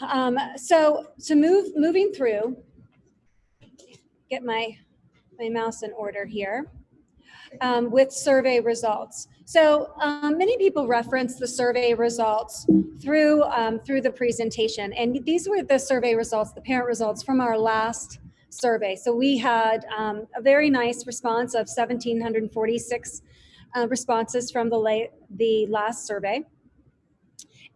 Um, so to move, moving through, get my, my mouse in order here um, with survey results. So um, many people reference the survey results through, um, through the presentation. And these were the survey results, the parent results from our last survey. So we had um, a very nice response of 1,746 uh, responses from the, late, the last survey.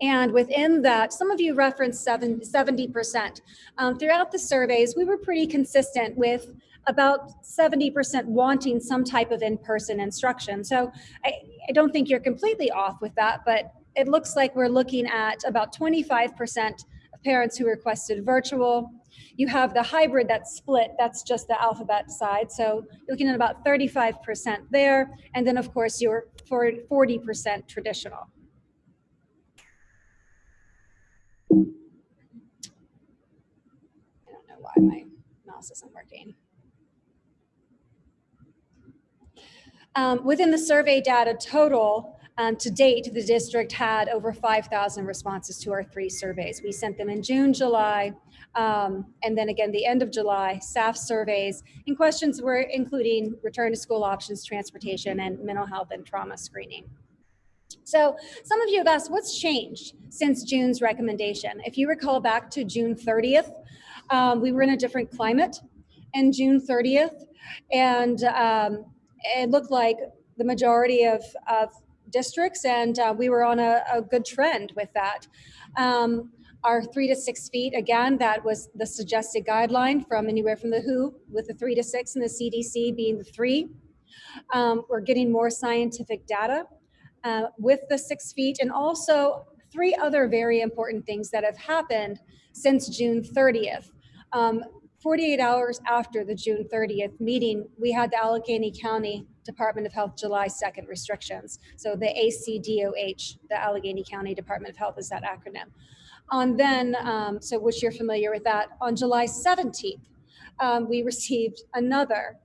And within that, some of you referenced 70%. Um, throughout the surveys, we were pretty consistent with about 70% wanting some type of in-person instruction. So I, I don't think you're completely off with that, but it looks like we're looking at about 25% of parents who requested virtual. You have the hybrid that's split, that's just the alphabet side. So you're looking at about 35% there. And then of course, your 40% traditional. I don't know why my mouse isn't working. Um, within the survey data total, um, to date, the district had over 5,000 responses to our three surveys. We sent them in June, July, um, and then again, the end of July, staff surveys, and questions were including return to school options, transportation, and mental health and trauma screening. So some of you have asked, what's changed since June's recommendation? If you recall back to June 30th, um, we were in a different climate in June 30th, and um, it looked like the majority of, of districts, and uh, we were on a, a, good trend with that. Um, our three to six feet, again, that was the suggested guideline from anywhere from the WHO with the three to six and the CDC being the three. Um, we're getting more scientific data uh, with the six feet and also three other very important things that have happened since June 30th. Um, 48 hours after the June 30th meeting, we had the Allegheny County Department of Health July 2nd restrictions. So the ACDOH, the Allegheny County Department of Health is that acronym. On then, um, so which you're familiar with that, on July 17th, um, we received another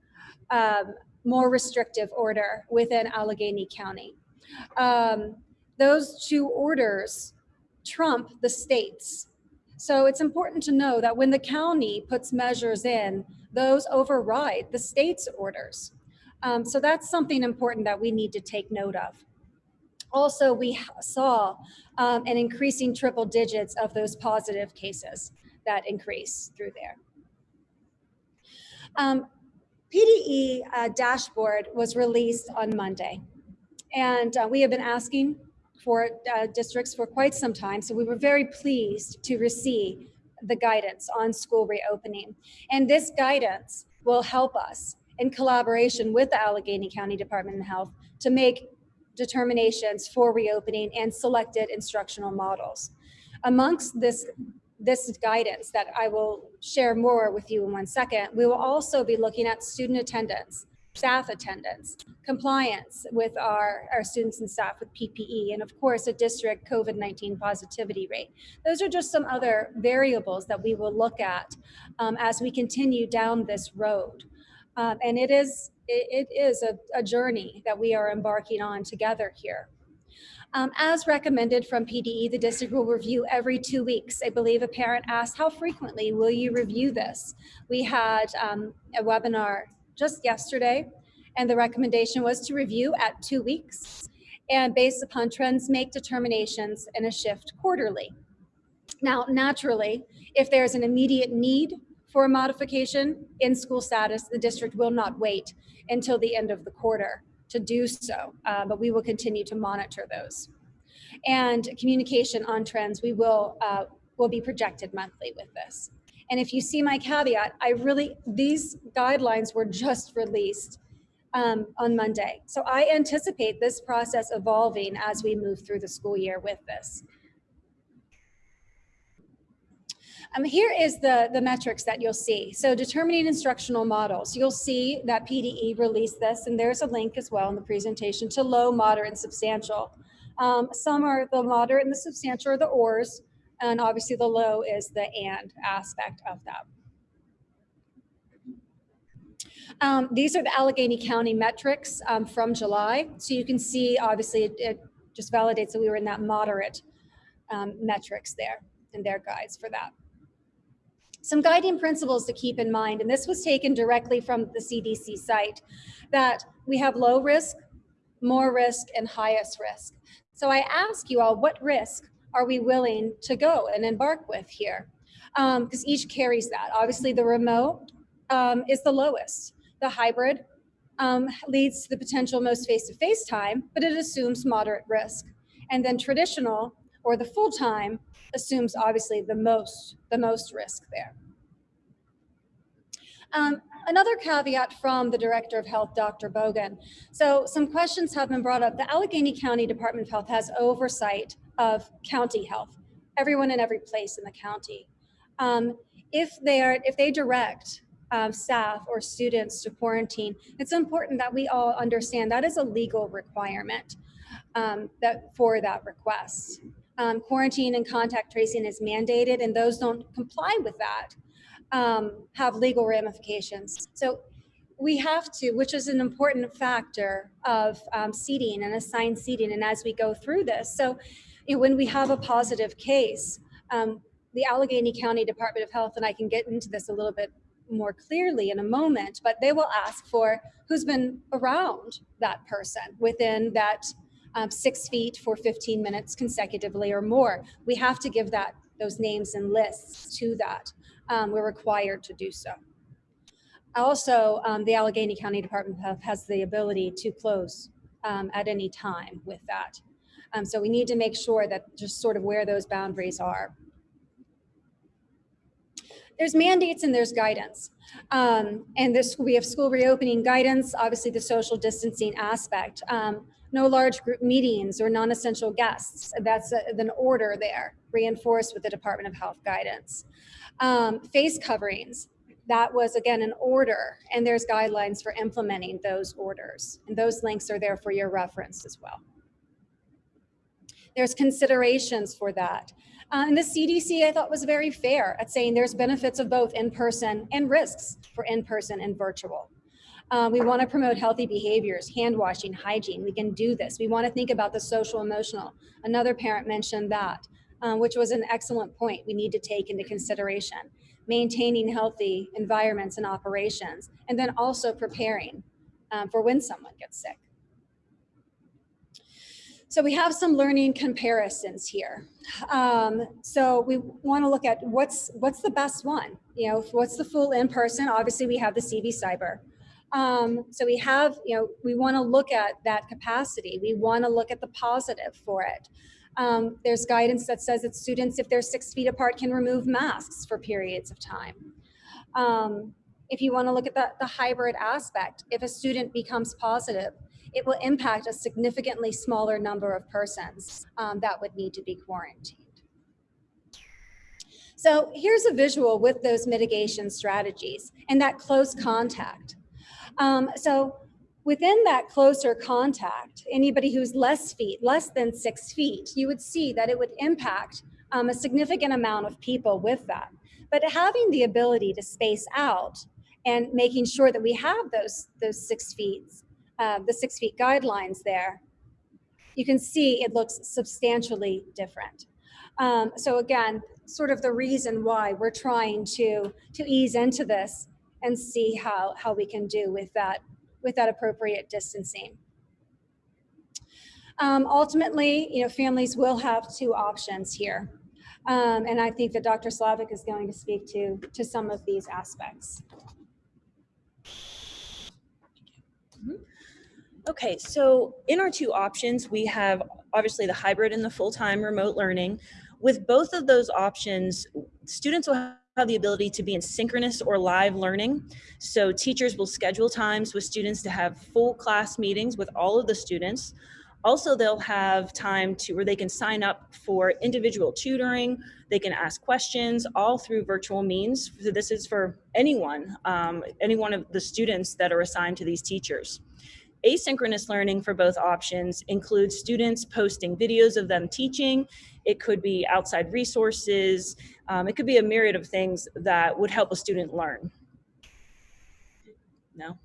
um, more restrictive order within Allegheny County. Um, those two orders trump the states so it's important to know that when the county puts measures in, those override the state's orders. Um, so that's something important that we need to take note of. Also, we saw um, an increasing triple digits of those positive cases that increase through there. Um, PDE uh, dashboard was released on Monday, and uh, we have been asking for uh, districts for quite some time. So we were very pleased to receive the guidance on school reopening. And this guidance will help us in collaboration with the Allegheny County Department of Health to make determinations for reopening and selected instructional models. Amongst this, this guidance that I will share more with you in one second, we will also be looking at student attendance, staff attendance, compliance with our, our students and staff with PPE, and of course, a district COVID-19 positivity rate. Those are just some other variables that we will look at um, as we continue down this road. Um, and it is, it, it is a, a journey that we are embarking on together here. Um, as recommended from PDE, the district will review every two weeks. I believe a parent asked, how frequently will you review this? We had um, a webinar just yesterday, and the recommendation was to review at two weeks and based upon trends, make determinations in a shift quarterly. Now, naturally, if there's an immediate need for a modification in school status, the district will not wait until the end of the quarter to do so, uh, but we will continue to monitor those. And communication on trends, we will, uh, will be projected monthly with this. And if you see my caveat, I really, these guidelines were just released um, on Monday. So I anticipate this process evolving as we move through the school year with this. Um, here is the, the metrics that you'll see. So determining instructional models, you'll see that PDE released this, and there's a link as well in the presentation to low, moderate, and substantial. Um, some are the moderate and the substantial are the ORs, and obviously the low is the and aspect of that. Um, these are the Allegheny County metrics um, from July. So you can see, obviously, it, it, just validates that we were in that moderate um, metrics there. in their guides for that. Some guiding principles to keep in mind, and this was taken directly from the CDC site, that we have low risk, more risk, and highest risk. So I ask you all, what risk are we willing to go and embark with here? Because um, each carries that. Obviously, the remote um, is the lowest. The hybrid um, leads to the potential most face-to-face -face time, but it assumes moderate risk. And then traditional or the full-time assumes obviously the most, the most risk there. Um, another caveat from the Director of Health, Dr. Bogen. So some questions have been brought up. The Allegheny County Department of Health has oversight of county health, everyone in every place in the county. Um, if they are, if they direct um, staff or students to quarantine, it's important that we all understand that is a legal requirement um, that for that request. Um, quarantine and contact tracing is mandated and those don't comply with that um, have legal ramifications. So we have to, which is an important factor of um, seating and assigned seating and as we go through this. So when we have a positive case, um, the Allegheny County Department of Health, and I can get into this a little bit more clearly in a moment, but they will ask for who's been around that person within that um, six feet for 15 minutes consecutively or more. We have to give that those names and lists to that. Um, we're required to do so. Also, um, the Allegheny County Department of Health has the ability to close um, at any time with that. Um, so we need to make sure that just sort of where those boundaries are there's mandates and there's guidance. Um, and this we have school reopening guidance, obviously the social distancing aspect. Um, no large group meetings or non-essential guests. That's a, an order there, reinforced with the Department of Health guidance. Um, face coverings, that was again an order and there's guidelines for implementing those orders. And those links are there for your reference as well. There's considerations for that. Uh, and the CDC, I thought was very fair at saying there's benefits of both in-person and risks for in-person and virtual. Uh, we want to promote healthy behaviors, hand washing, hygiene. We can do this. We want to think about the social emotional. Another parent mentioned that, uh, which was an excellent point we need to take into consideration. Maintaining healthy environments and operations, and then also preparing um, for when someone gets sick. So we have some learning comparisons here. Um, so we want to look at what's what's the best one. You know, what's the full in-person? Obviously, we have the CV Cyber. Um, so we have, you know, we want to look at that capacity. We want to look at the positive for it. Um, there's guidance that says that students, if they're six feet apart, can remove masks for periods of time. Um, if you want to look at the, the hybrid aspect, if a student becomes positive, it will impact a significantly smaller number of persons um, that would need to be quarantined. So here's a visual with those mitigation strategies and that close contact. Um, so within that closer contact, anybody who's less feet, less than six feet, you would see that it would impact um, a significant amount of people with that. But having the ability to space out and making sure that we have those, those six feet uh, the six feet guidelines there, you can see it looks substantially different. Um, so again, sort of the reason why we're trying to, to ease into this and see how, how we can do with that, with that appropriate distancing. Um, ultimately, you know, families will have two options here. Um, and I think that Dr. Slavik is going to speak to, to some of these aspects. Mm -hmm. Okay, so in our two options, we have obviously the hybrid and the full-time remote learning. With both of those options, students will have the ability to be in synchronous or live learning. So teachers will schedule times with students to have full class meetings with all of the students. Also, they'll have time to where they can sign up for individual tutoring. They can ask questions all through virtual means. So this is for anyone, um, any one of the students that are assigned to these teachers. Asynchronous learning for both options includes students posting videos of them teaching. It could be outside resources. Um, it could be a myriad of things that would help a student learn. No?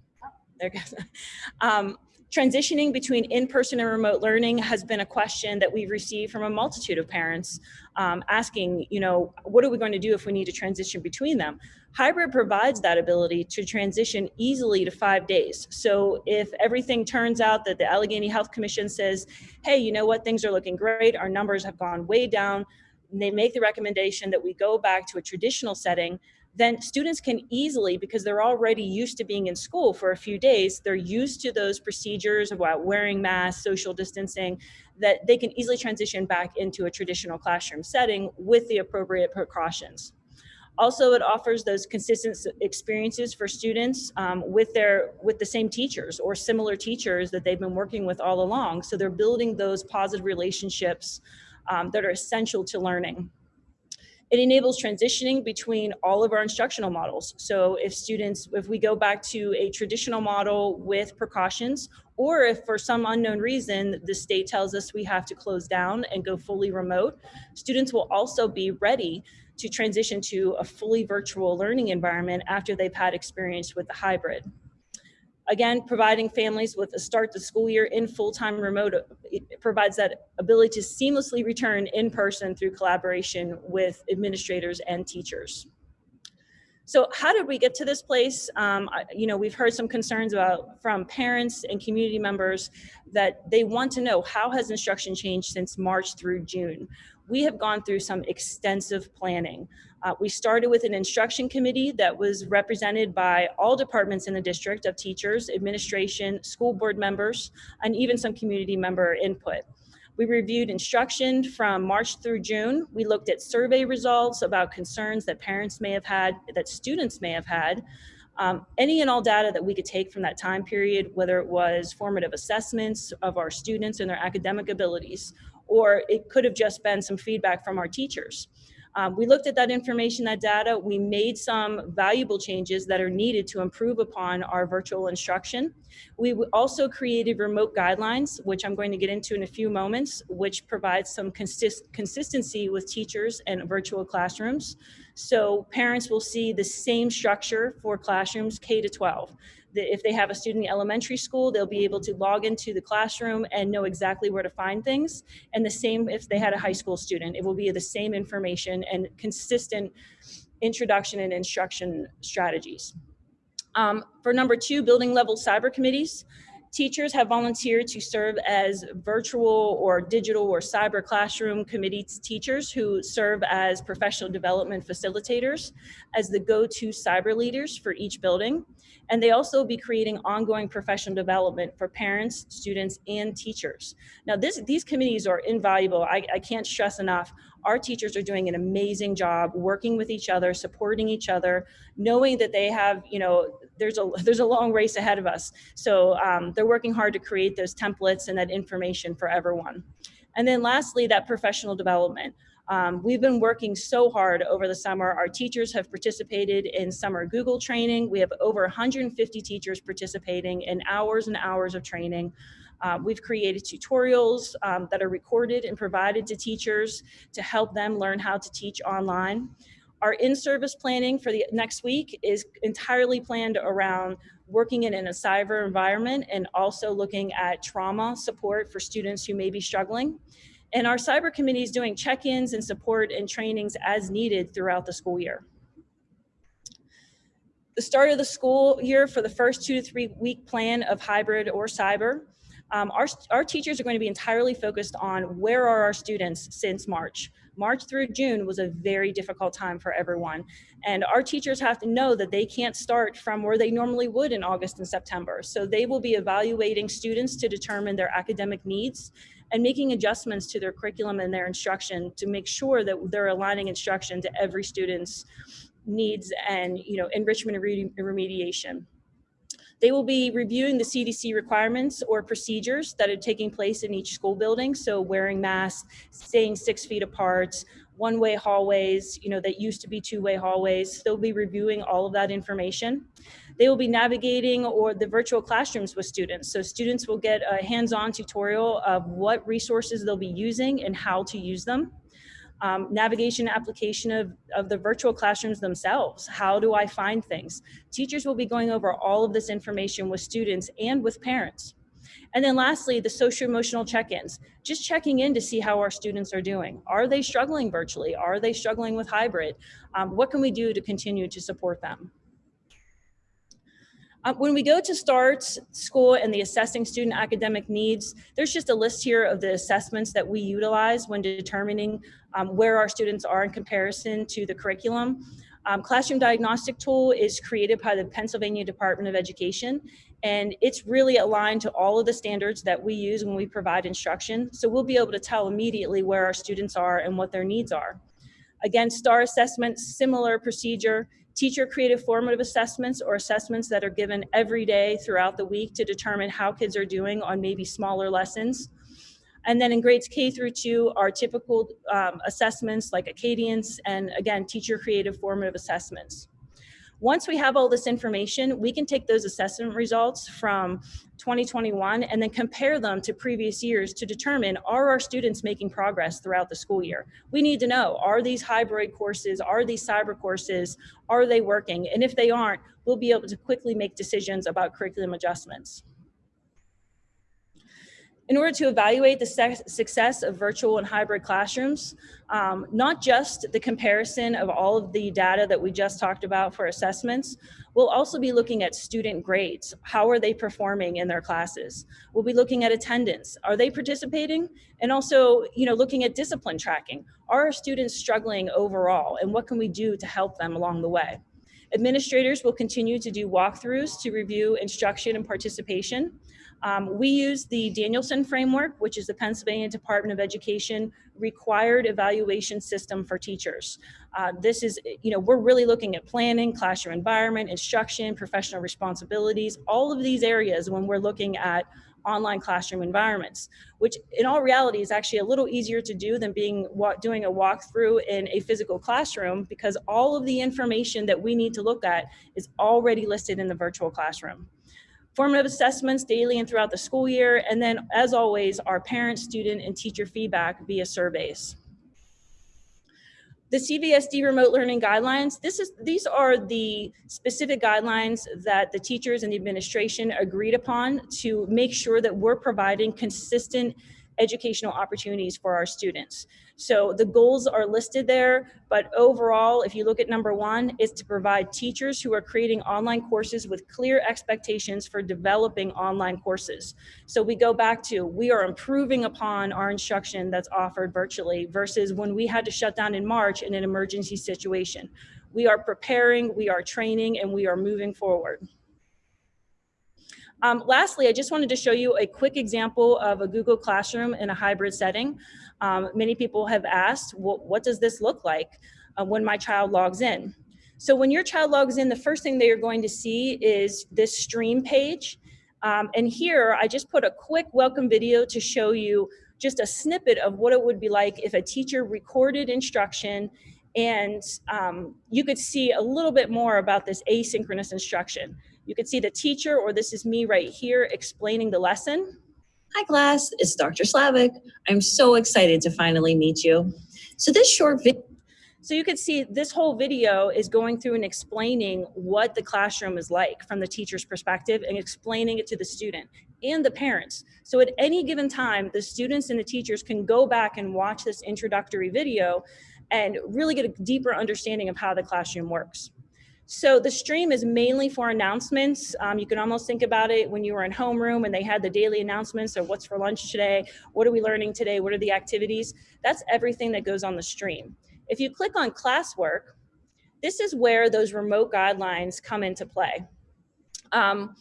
There goes. Um, Transitioning between in-person and remote learning has been a question that we've received from a multitude of parents um, asking, you know, what are we going to do if we need to transition between them? Hybrid provides that ability to transition easily to five days. So if everything turns out that the Allegheny Health Commission says, hey, you know what, things are looking great, our numbers have gone way down, they make the recommendation that we go back to a traditional setting, then students can easily, because they're already used to being in school for a few days, they're used to those procedures about wearing masks, social distancing, that they can easily transition back into a traditional classroom setting with the appropriate precautions. Also, it offers those consistent experiences for students um, with their with the same teachers or similar teachers that they've been working with all along. So they're building those positive relationships um, that are essential to learning. It enables transitioning between all of our instructional models. So if students, if we go back to a traditional model with precautions, or if for some unknown reason the state tells us we have to close down and go fully remote, students will also be ready to transition to a fully virtual learning environment after they've had experience with the hybrid. Again, providing families with a start the school year in full-time remote provides that ability to seamlessly return in person through collaboration with administrators and teachers. So how did we get to this place? Um, you know, we've heard some concerns about from parents and community members that they want to know how has instruction changed since March through June. We have gone through some extensive planning. Uh, we started with an instruction committee that was represented by all departments in the district of teachers, administration, school board members, and even some community member input. We reviewed instruction from March through June. We looked at survey results about concerns that parents may have had, that students may have had, um, any and all data that we could take from that time period, whether it was formative assessments of our students and their academic abilities, or it could have just been some feedback from our teachers. Um, we looked at that information, that data, we made some valuable changes that are needed to improve upon our virtual instruction. We also created remote guidelines, which I'm going to get into in a few moments, which provides some consist consistency with teachers and virtual classrooms. So parents will see the same structure for classrooms K to 12 if they have a student in elementary school, they'll be able to log into the classroom and know exactly where to find things. And the same if they had a high school student, it will be the same information and consistent introduction and instruction strategies. Um, for number two, building level cyber committees. Teachers have volunteered to serve as virtual or digital or cyber classroom committee teachers who serve as professional development facilitators as the go-to cyber leaders for each building. And they also be creating ongoing professional development for parents, students, and teachers. Now this, these committees are invaluable. I, I can't stress enough. Our teachers are doing an amazing job working with each other, supporting each other, knowing that they have, you know, there's a, there's a long race ahead of us. So um, they're working hard to create those templates and that information for everyone. And then lastly, that professional development. Um, we've been working so hard over the summer. Our teachers have participated in summer Google training. We have over 150 teachers participating in hours and hours of training. Uh, we've created tutorials um, that are recorded and provided to teachers to help them learn how to teach online. Our in-service planning for the next week is entirely planned around working in, in a cyber environment and also looking at trauma support for students who may be struggling. And our cyber committee is doing check-ins and support and trainings as needed throughout the school year. The start of the school year for the first two to three week plan of hybrid or cyber, um, our, our teachers are going to be entirely focused on where are our students since March. March through June was a very difficult time for everyone. And our teachers have to know that they can't start from where they normally would in August and September. So they will be evaluating students to determine their academic needs and making adjustments to their curriculum and their instruction to make sure that they're aligning instruction to every student's needs and you know enrichment and remediation. They will be reviewing the CDC requirements or procedures that are taking place in each school building. So wearing masks, staying six feet apart, one-way hallways, you know, that used to be two-way hallways. They'll be reviewing all of that information. They will be navigating or the virtual classrooms with students. So students will get a hands-on tutorial of what resources they'll be using and how to use them. Um, navigation application of, of the virtual classrooms themselves. How do I find things? Teachers will be going over all of this information with students and with parents. And then lastly, the social emotional check-ins, just checking in to see how our students are doing. Are they struggling virtually? Are they struggling with hybrid? Um, what can we do to continue to support them? Uh, when we go to START school and the assessing student academic needs, there's just a list here of the assessments that we utilize when determining um, where our students are in comparison to the curriculum. Um, classroom diagnostic tool is created by the Pennsylvania Department of Education, and it's really aligned to all of the standards that we use when we provide instruction. So we'll be able to tell immediately where our students are and what their needs are. Again, STAR assessments, similar procedure, teacher creative formative assessments or assessments that are given every day throughout the week to determine how kids are doing on maybe smaller lessons. And then in grades K through two are typical um, assessments like Acadience and again, teacher creative formative assessments. Once we have all this information, we can take those assessment results from 2021 and then compare them to previous years to determine are our students making progress throughout the school year? We need to know, are these hybrid courses, are these cyber courses, are they working? And if they aren't, we'll be able to quickly make decisions about curriculum adjustments. In order to evaluate the success of virtual and hybrid classrooms, um, not just the comparison of all of the data that we just talked about for assessments, we'll also be looking at student grades. How are they performing in their classes? We'll be looking at attendance. Are they participating? And also, you know, looking at discipline tracking. Are our students struggling overall? And what can we do to help them along the way? Administrators will continue to do walkthroughs to review instruction and participation. Um, we use the Danielson framework, which is the Pennsylvania Department of Education required evaluation system for teachers. Uh, this is, you know, we're really looking at planning, classroom environment, instruction, professional responsibilities, all of these areas when we're looking at online classroom environments, which in all reality is actually a little easier to do than being doing a walkthrough in a physical classroom because all of the information that we need to look at is already listed in the virtual classroom formative assessments daily and throughout the school year, and then as always, our parent, student, and teacher feedback via surveys. The CVSD remote learning guidelines, this is, these are the specific guidelines that the teachers and the administration agreed upon to make sure that we're providing consistent educational opportunities for our students. So the goals are listed there, but overall, if you look at number one, is to provide teachers who are creating online courses with clear expectations for developing online courses. So we go back to, we are improving upon our instruction that's offered virtually versus when we had to shut down in March in an emergency situation. We are preparing, we are training, and we are moving forward. Um, lastly, I just wanted to show you a quick example of a Google Classroom in a hybrid setting. Um, many people have asked, well, what does this look like uh, when my child logs in? So when your child logs in, the first thing they are going to see is this stream page. Um, and here, I just put a quick welcome video to show you just a snippet of what it would be like if a teacher recorded instruction and um, you could see a little bit more about this asynchronous instruction. You could see the teacher, or this is me right here explaining the lesson. Hi class, it's Dr. Slavic. I'm so excited to finally meet you. So this short video so you can see this whole video is going through and explaining what the classroom is like from the teacher's perspective and explaining it to the student and the parents. So at any given time, the students and the teachers can go back and watch this introductory video and really get a deeper understanding of how the classroom works. So the stream is mainly for announcements. Um, you can almost think about it when you were in homeroom and they had the daily announcements of what's for lunch today, what are we learning today, what are the activities. That's everything that goes on the stream. If you click on classwork, this is where those remote guidelines come into play. Um,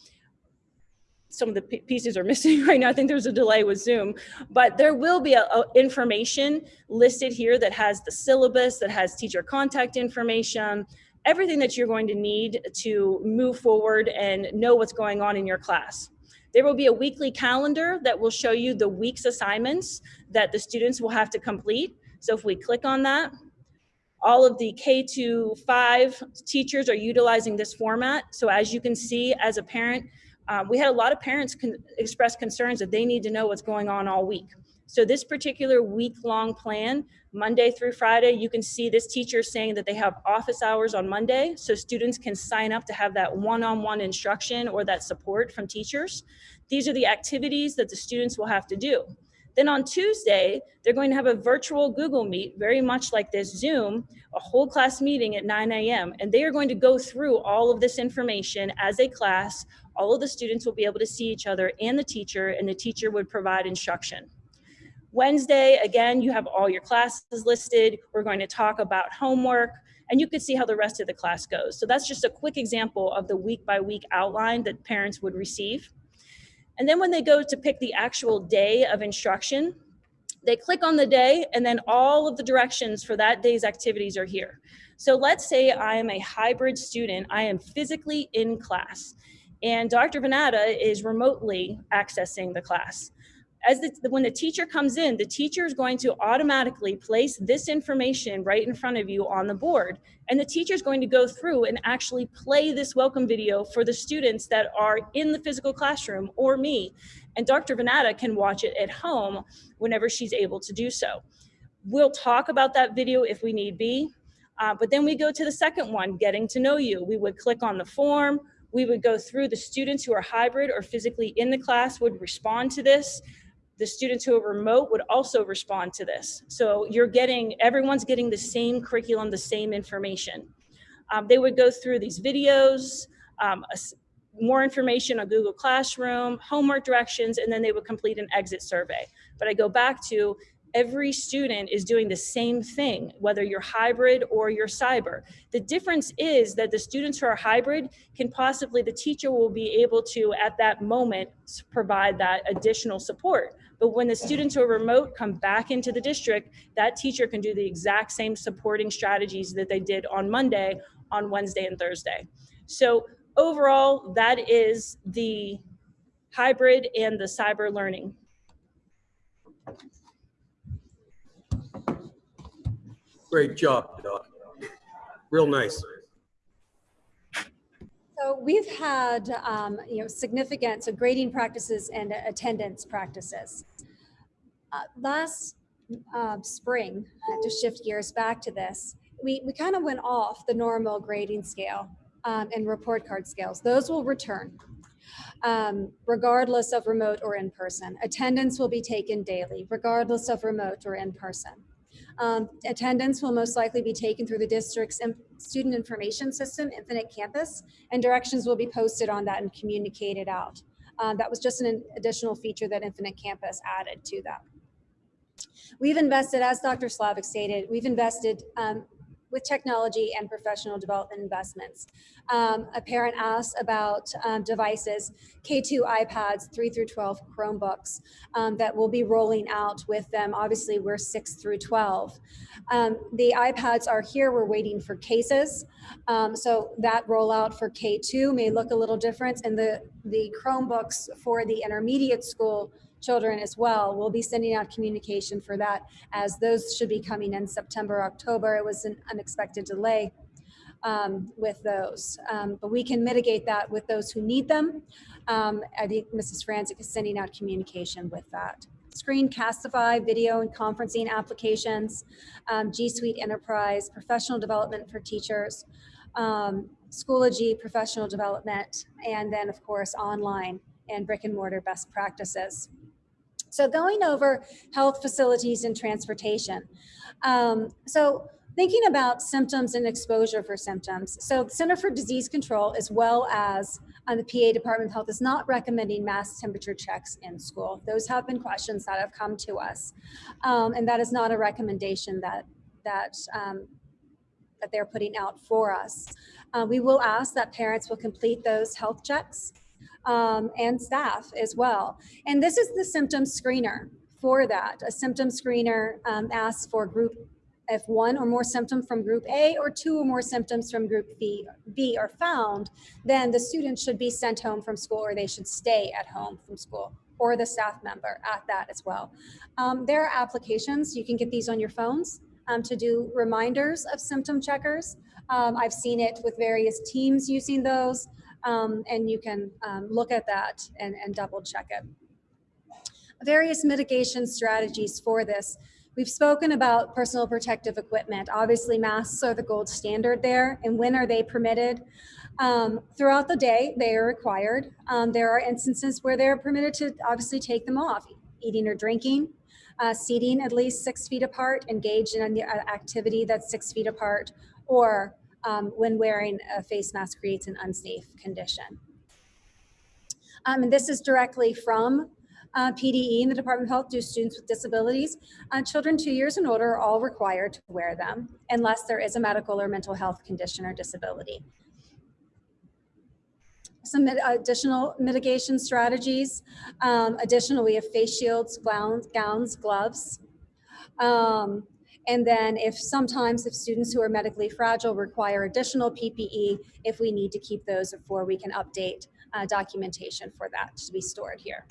some of the pieces are missing right now. I think there's a delay with Zoom, but there will be a, a information listed here that has the syllabus, that has teacher contact information, everything that you're going to need to move forward and know what's going on in your class. There will be a weekly calendar that will show you the week's assignments that the students will have to complete. So if we click on that, all of the K to 5 teachers are utilizing this format. So as you can see, as a parent, um, we had a lot of parents con express concerns that they need to know what's going on all week. So this particular week-long plan, Monday through Friday, you can see this teacher saying that they have office hours on Monday, so students can sign up to have that one-on-one -on -one instruction or that support from teachers. These are the activities that the students will have to do. Then on Tuesday, they're going to have a virtual Google Meet, very much like this Zoom, a whole class meeting at 9 a.m. And they are going to go through all of this information as a class. All of the students will be able to see each other and the teacher, and the teacher would provide instruction. Wednesday, again, you have all your classes listed. We're going to talk about homework, and you can see how the rest of the class goes. So that's just a quick example of the week by week outline that parents would receive. And then when they go to pick the actual day of instruction, they click on the day and then all of the directions for that day's activities are here. So let's say I am a hybrid student, I am physically in class and Dr. Venata is remotely accessing the class as the, when the teacher comes in, the teacher is going to automatically place this information right in front of you on the board. And the teacher is going to go through and actually play this welcome video for the students that are in the physical classroom or me. And Dr. Venata can watch it at home whenever she's able to do so. We'll talk about that video if we need be. Uh, but then we go to the second one, getting to know you. We would click on the form. We would go through the students who are hybrid or physically in the class would respond to this the students who are remote would also respond to this. So you're getting, everyone's getting the same curriculum, the same information. Um, they would go through these videos, um, a, more information on Google Classroom, homework directions, and then they would complete an exit survey. But I go back to every student is doing the same thing, whether you're hybrid or you're cyber. The difference is that the students who are hybrid can possibly, the teacher will be able to, at that moment, provide that additional support. But when the students who are remote come back into the district, that teacher can do the exact same supporting strategies that they did on Monday, on Wednesday and Thursday. So overall, that is the hybrid and the cyber learning. Great job, Doc. Real nice. So we've had, um, you know, significant, so grading practices and attendance practices. Uh, last uh, spring, uh, to shift gears back to this, we, we kind of went off the normal grading scale um, and report card scales. Those will return um, regardless of remote or in person. Attendance will be taken daily, regardless of remote or in person. Um, attendance will most likely be taken through the district's student information system, Infinite Campus, and directions will be posted on that and communicated out. Um, that was just an additional feature that Infinite Campus added to that. We've invested, as Dr. Slavik stated, we've invested um, with technology and professional development investments. Um, a parent asked about um, devices, K2 iPads, 3 through 12 Chromebooks um, that will be rolling out with them. Obviously, we're 6 through 12. Um, the iPads are here. We're waiting for cases. Um, so that rollout for K2 may look a little different. And the, the Chromebooks for the intermediate school children as well. We'll be sending out communication for that as those should be coming in September, October. It was an unexpected delay um, with those, um, but we can mitigate that with those who need them. Um, I think Mrs. Franzik is sending out communication with that. Screencastify, video and conferencing applications, um, G Suite Enterprise, professional development for teachers, um, Schoology professional development, and then of course online and brick and mortar best practices. So going over health facilities and transportation. Um, so thinking about symptoms and exposure for symptoms. So Center for Disease Control, as well as um, the PA Department of Health is not recommending mass temperature checks in school. Those have been questions that have come to us. Um, and that is not a recommendation that, that, um, that they're putting out for us. Uh, we will ask that parents will complete those health checks um, and staff as well. And this is the symptom screener for that. A symptom screener um, asks for group if one or more symptoms from group A or two or more symptoms from group B, B are found, then the student should be sent home from school or they should stay at home from school or the staff member at that as well. Um, there are applications, you can get these on your phones um, to do reminders of symptom checkers. Um, I've seen it with various teams using those um, and you can um, look at that and, and double check it. Various mitigation strategies for this. We've spoken about personal protective equipment. Obviously, masks are the gold standard there. And when are they permitted? Um, throughout the day, they are required. Um, there are instances where they're permitted to obviously take them off, eating or drinking, uh, seating at least six feet apart, engaged in an activity that's six feet apart, or um, when wearing a face mask creates an unsafe condition. Um, and this is directly from uh, PDE in the Department of Health do students with disabilities. Uh, children two years and older are all required to wear them unless there is a medical or mental health condition or disability. Some additional mitigation strategies. Um, additional, we have face shields, gowns, gowns gloves. Um, and then if sometimes if students who are medically fragile require additional PPE, if we need to keep those before we can update uh, documentation for that to be stored here.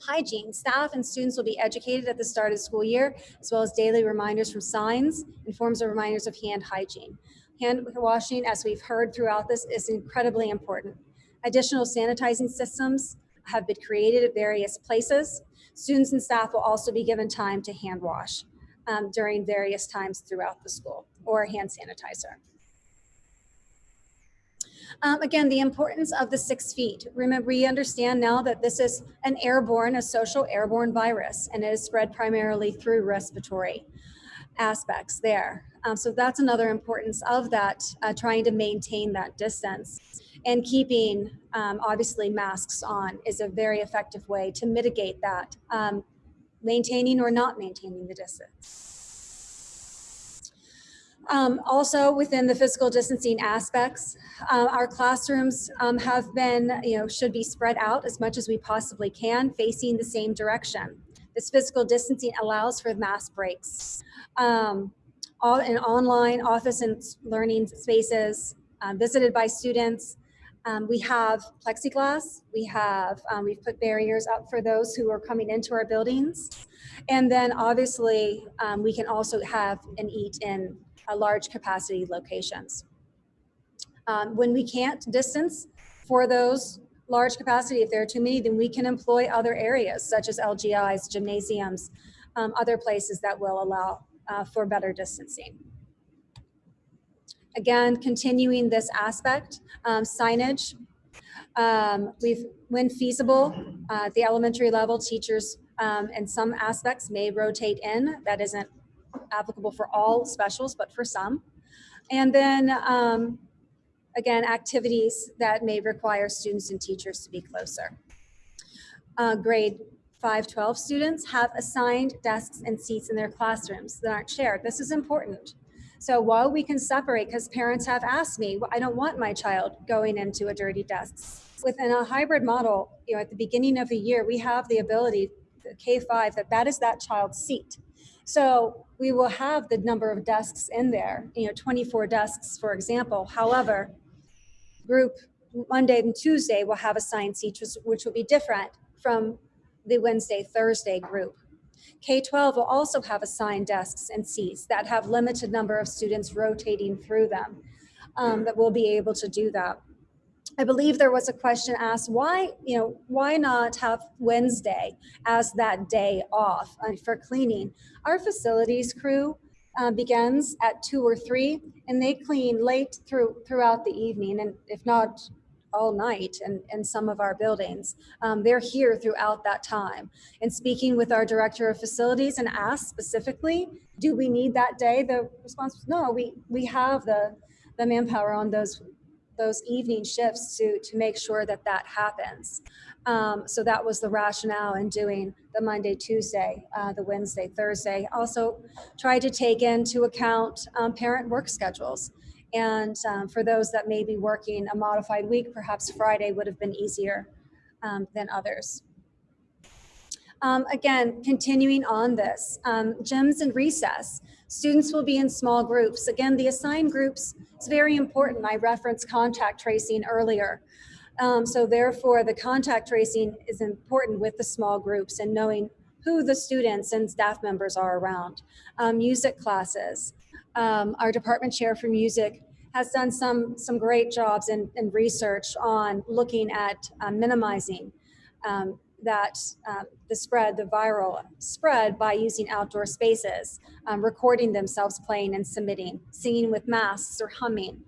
Hygiene, staff and students will be educated at the start of school year, as well as daily reminders from signs and forms of reminders of hand hygiene. Hand washing, as we've heard throughout this, is incredibly important. Additional sanitizing systems have been created at various places. Students and staff will also be given time to hand wash um, during various times throughout the school or hand sanitizer. Um, again, the importance of the six feet. Remember, we understand now that this is an airborne, a social airborne virus, and it is spread primarily through respiratory aspects there. Um, so that's another importance of that, uh, trying to maintain that distance. And keeping, um, obviously, masks on is a very effective way to mitigate that, um, maintaining or not maintaining the distance. Um, also within the physical distancing aspects, uh, our classrooms um, have been, you know, should be spread out as much as we possibly can, facing the same direction. This physical distancing allows for mass breaks. Um, all in online office and learning spaces um, visited by students. Um, we have plexiglass. We have, um, we've put barriers up for those who are coming into our buildings. And then obviously um, we can also have and eat in uh, large capacity locations. Um, when we can't distance for those large capacity, if there are too many, then we can employ other areas such as LGIs, gymnasiums, um, other places that will allow uh, for better distancing. Again, continuing this aspect, um, signage. Um, we've, when feasible, uh, the elementary level, teachers um, in some aspects may rotate in. That isn't applicable for all specials, but for some. And then um, again, activities that may require students and teachers to be closer. Uh, grade 512 students have assigned desks and seats in their classrooms that aren't shared. This is important. So while we can separate, because parents have asked me, I don't want my child going into a dirty desk. Within a hybrid model, you know, at the beginning of the year, we have the ability, the K5, that that is that child's seat. So we will have the number of desks in there, you know, 24 desks, for example. However, group Monday and Tuesday will have assigned seats, which will be different from the Wednesday, Thursday group. K-12 will also have assigned desks and seats that have limited number of students rotating through them um, that will be able to do that. I believe there was a question asked, why, you know, why not have Wednesday as that day off uh, for cleaning? Our facilities crew uh, begins at two or three and they clean late through throughout the evening and if not all night in, in some of our buildings. Um, they're here throughout that time. And speaking with our director of facilities and asked specifically, do we need that day? The response was no, we, we have the, the manpower on those those evening shifts to, to make sure that that happens. Um, so that was the rationale in doing the Monday, Tuesday, uh, the Wednesday, Thursday. Also tried to take into account um, parent work schedules. And um, for those that may be working a modified week, perhaps Friday would have been easier um, than others. Um, again, continuing on this, um, gyms and recess. Students will be in small groups. Again, the assigned groups is very important. I referenced contact tracing earlier. Um, so therefore, the contact tracing is important with the small groups and knowing who the students and staff members are around. Um, music classes. Um, our department chair for music has done some, some great jobs in research on looking at uh, minimizing um, that um, the spread, the viral spread by using outdoor spaces, um, recording themselves playing and submitting, singing with masks or humming,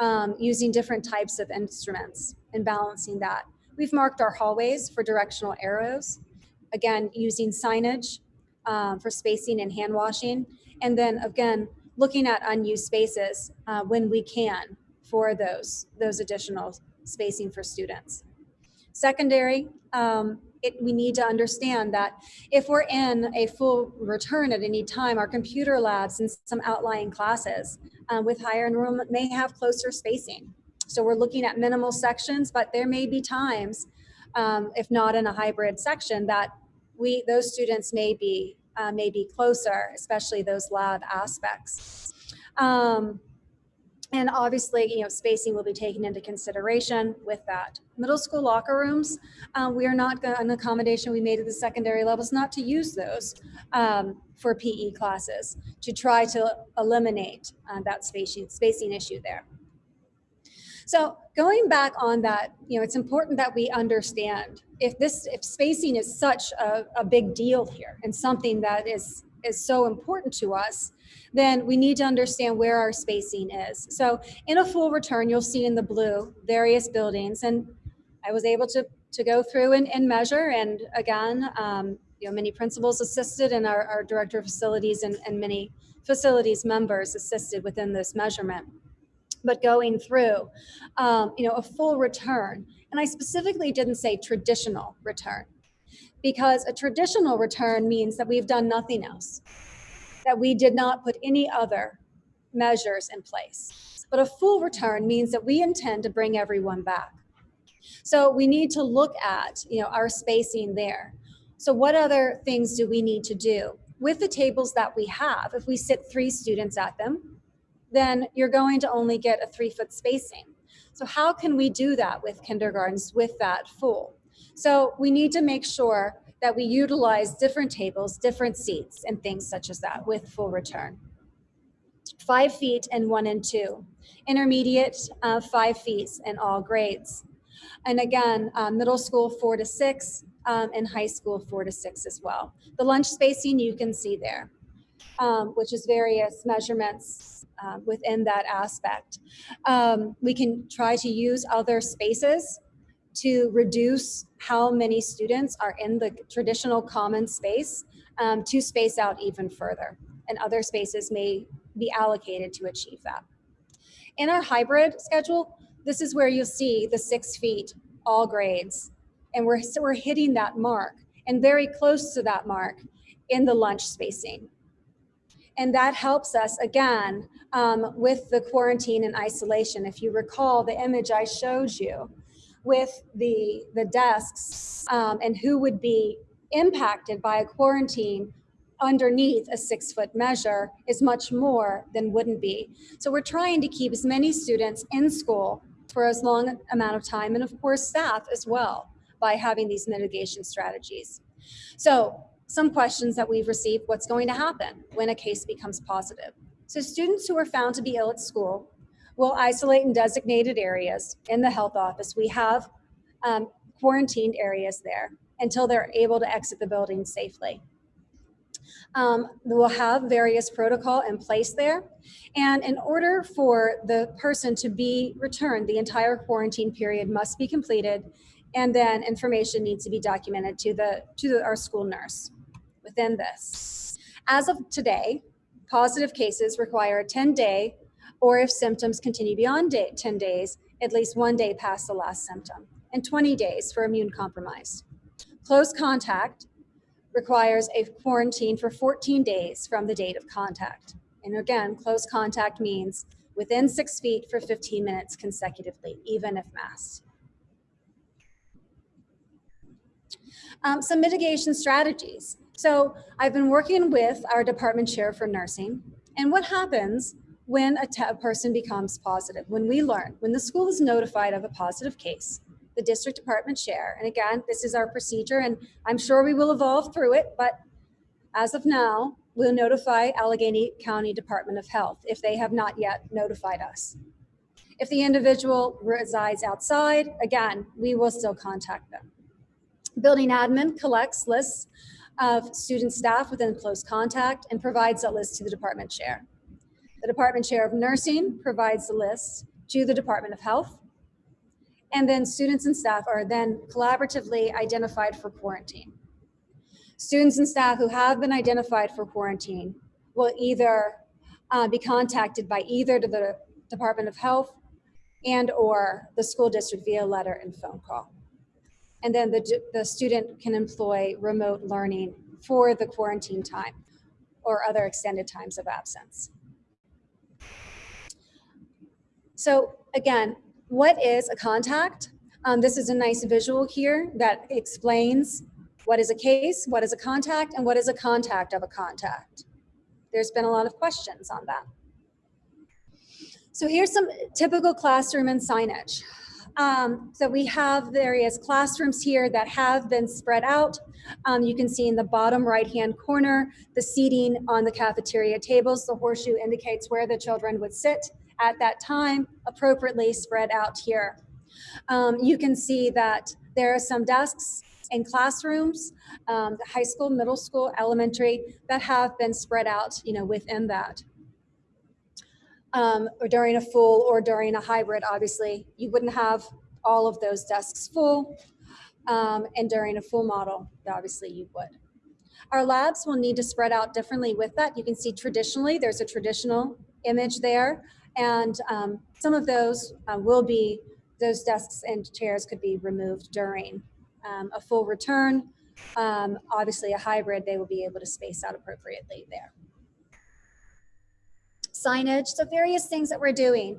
um, using different types of instruments and balancing that. We've marked our hallways for directional arrows, again, using signage um, for spacing and hand washing, and then again, looking at unused spaces uh, when we can for those, those additional spacing for students. Secondary, um, it, we need to understand that if we're in a full return at any time, our computer labs and some outlying classes uh, with higher enrollment may have closer spacing. So we're looking at minimal sections, but there may be times, um, if not in a hybrid section, that we those students may be uh, may be closer, especially those lab aspects. Um, and obviously, you know, spacing will be taken into consideration with that. Middle school locker rooms, uh, we are not going, an accommodation we made at the secondary levels, not to use those um, for PE classes, to try to eliminate uh, that spacing, spacing issue there. So going back on that, you know, it's important that we understand if this, if spacing is such a, a big deal here and something that is is so important to us, then we need to understand where our spacing is. So in a full return, you'll see in the blue various buildings and I was able to, to go through and, and measure and again, um, you know, many principals assisted and our, our director of facilities and, and many facilities members assisted within this measurement. But going through, um, you know, a full return, and I specifically didn't say traditional return because a traditional return means that we've done nothing else, that we did not put any other measures in place. But a full return means that we intend to bring everyone back. So we need to look at, you know, our spacing there. So what other things do we need to do? With the tables that we have, if we sit three students at them, then you're going to only get a three foot spacing. So how can we do that with kindergartens with that full? So we need to make sure that we utilize different tables, different seats, and things such as that with full return. Five feet and one and two. Intermediate, uh, five feet in all grades. And again, uh, middle school four to six, um, and high school four to six as well. The lunch spacing you can see there, um, which is various measurements uh, within that aspect. Um, we can try to use other spaces to reduce how many students are in the traditional common space um, to space out even further. And other spaces may be allocated to achieve that. In our hybrid schedule, this is where you'll see the six feet, all grades. And we're, so we're hitting that mark and very close to that mark in the lunch spacing. And that helps us again um, with the quarantine and isolation. If you recall the image I showed you, with the, the desks um, and who would be impacted by a quarantine underneath a six foot measure is much more than wouldn't be. So we're trying to keep as many students in school for as long amount of time and of course staff as well by having these mitigation strategies. So some questions that we've received, what's going to happen when a case becomes positive? So students who are found to be ill at school We'll isolate in designated areas in the health office. We have um, quarantined areas there until they're able to exit the building safely. Um, we'll have various protocol in place there. And in order for the person to be returned, the entire quarantine period must be completed. And then information needs to be documented to, the, to the, our school nurse within this. As of today, positive cases require a 10 day or if symptoms continue beyond day, 10 days, at least one day past the last symptom, and 20 days for immune compromised. Close contact requires a quarantine for 14 days from the date of contact. And again, close contact means within six feet for 15 minutes consecutively, even if masked. Um, some mitigation strategies. So I've been working with our department chair for nursing. And what happens when a, person becomes positive, when we learn, when the school is notified of a positive case, the district department chair, and again, this is our procedure and I'm sure we will evolve through it, but as of now, we'll notify Allegheny County Department of Health if they have not yet notified us. If the individual resides outside, again, we will still contact them. Building admin collects lists of student staff within close contact and provides that list to the department chair. The department chair of nursing provides the list to the Department of Health. And then students and staff are then collaboratively identified for quarantine. Students and staff who have been identified for quarantine will either uh, be contacted by either to the Department of Health and or the school district via letter and phone call. And then the, the student can employ remote learning for the quarantine time or other extended times of absence. So again, what is a contact? Um, this is a nice visual here that explains what is a case, what is a contact, and what is a contact of a contact. There's been a lot of questions on that. So here's some typical classroom and signage. Um, so we have various classrooms here that have been spread out. Um, you can see in the bottom right-hand corner, the seating on the cafeteria tables. The horseshoe indicates where the children would sit at that time, appropriately spread out here. Um, you can see that there are some desks in classrooms, um, the high school, middle school, elementary, that have been spread out, you know, within that. Um, or during a full or during a hybrid, obviously, you wouldn't have all of those desks full. Um, and during a full model, obviously you would. Our labs will need to spread out differently with that. You can see traditionally, there's a traditional image there. And um, some of those uh, will be, those desks and chairs could be removed during um, a full return. Um, obviously a hybrid, they will be able to space out appropriately there. Signage, so various things that we're doing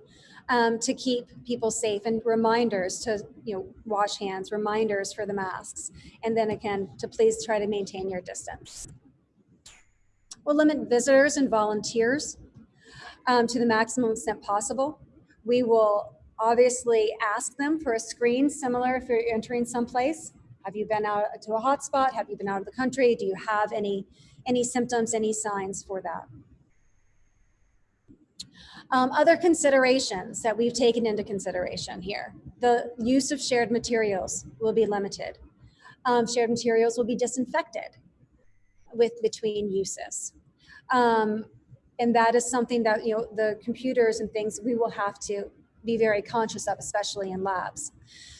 um, to keep people safe and reminders to, you know, wash hands, reminders for the masks. And then again, to please try to maintain your distance. We'll limit visitors and volunteers um, to the maximum extent possible. We will obviously ask them for a screen similar if you're entering someplace. Have you been out to a hotspot? Have you been out of the country? Do you have any, any symptoms, any signs for that? Um, other considerations that we've taken into consideration here. The use of shared materials will be limited. Um, shared materials will be disinfected with between uses. Um, and that is something that, you know, the computers and things we will have to be very conscious of, especially in labs.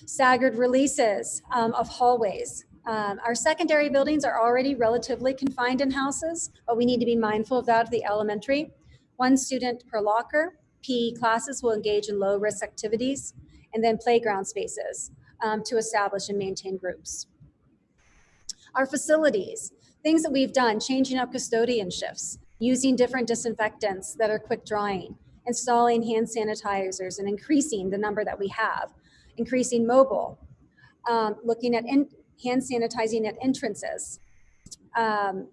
Staggered releases um, of hallways. Um, our secondary buildings are already relatively confined in houses, but we need to be mindful of that at the elementary. One student per locker. PE classes will engage in low risk activities and then playground spaces um, to establish and maintain groups. Our facilities, things that we've done, changing up custodian shifts, using different disinfectants that are quick drying, installing hand sanitizers and increasing the number that we have, increasing mobile, um, looking at hand sanitizing at entrances, um,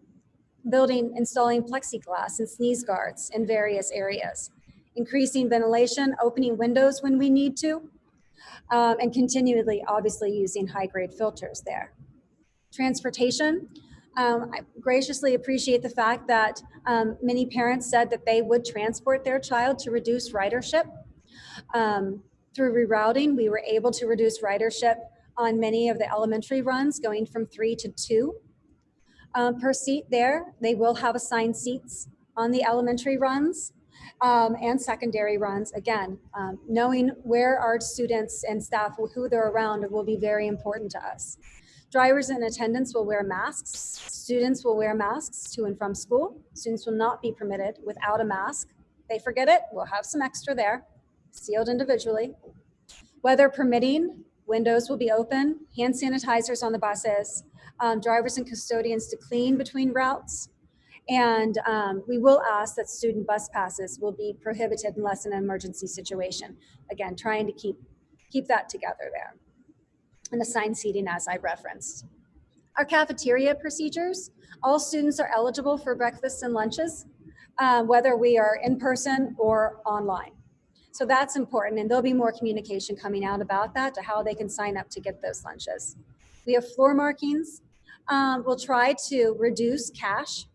building, installing plexiglass and sneeze guards in various areas, increasing ventilation, opening windows when we need to, um, and continually, obviously, using high-grade filters there. Transportation, um, I graciously appreciate the fact that um, many parents said that they would transport their child to reduce ridership. Um, through rerouting, we were able to reduce ridership on many of the elementary runs, going from three to two um, per seat there. They will have assigned seats on the elementary runs um, and secondary runs. Again, um, knowing where our students and staff, who they're around will be very important to us. Drivers in attendance will wear masks. Students will wear masks to and from school. Students will not be permitted without a mask. They forget it, we'll have some extra there, sealed individually. Weather permitting, windows will be open, hand sanitizers on the buses, um, drivers and custodians to clean between routes. And um, we will ask that student bus passes will be prohibited unless in an emergency situation. Again, trying to keep, keep that together there and assigned seating as I referenced. Our cafeteria procedures, all students are eligible for breakfasts and lunches, uh, whether we are in person or online. So that's important and there'll be more communication coming out about that to how they can sign up to get those lunches. We have floor markings. Um, we'll try to reduce cash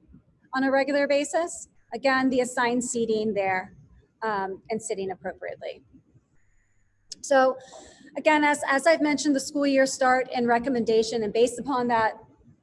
on a regular basis. Again, the assigned seating there um, and sitting appropriately. So again, as, as I've mentioned, the school year start and recommendation, and based upon that,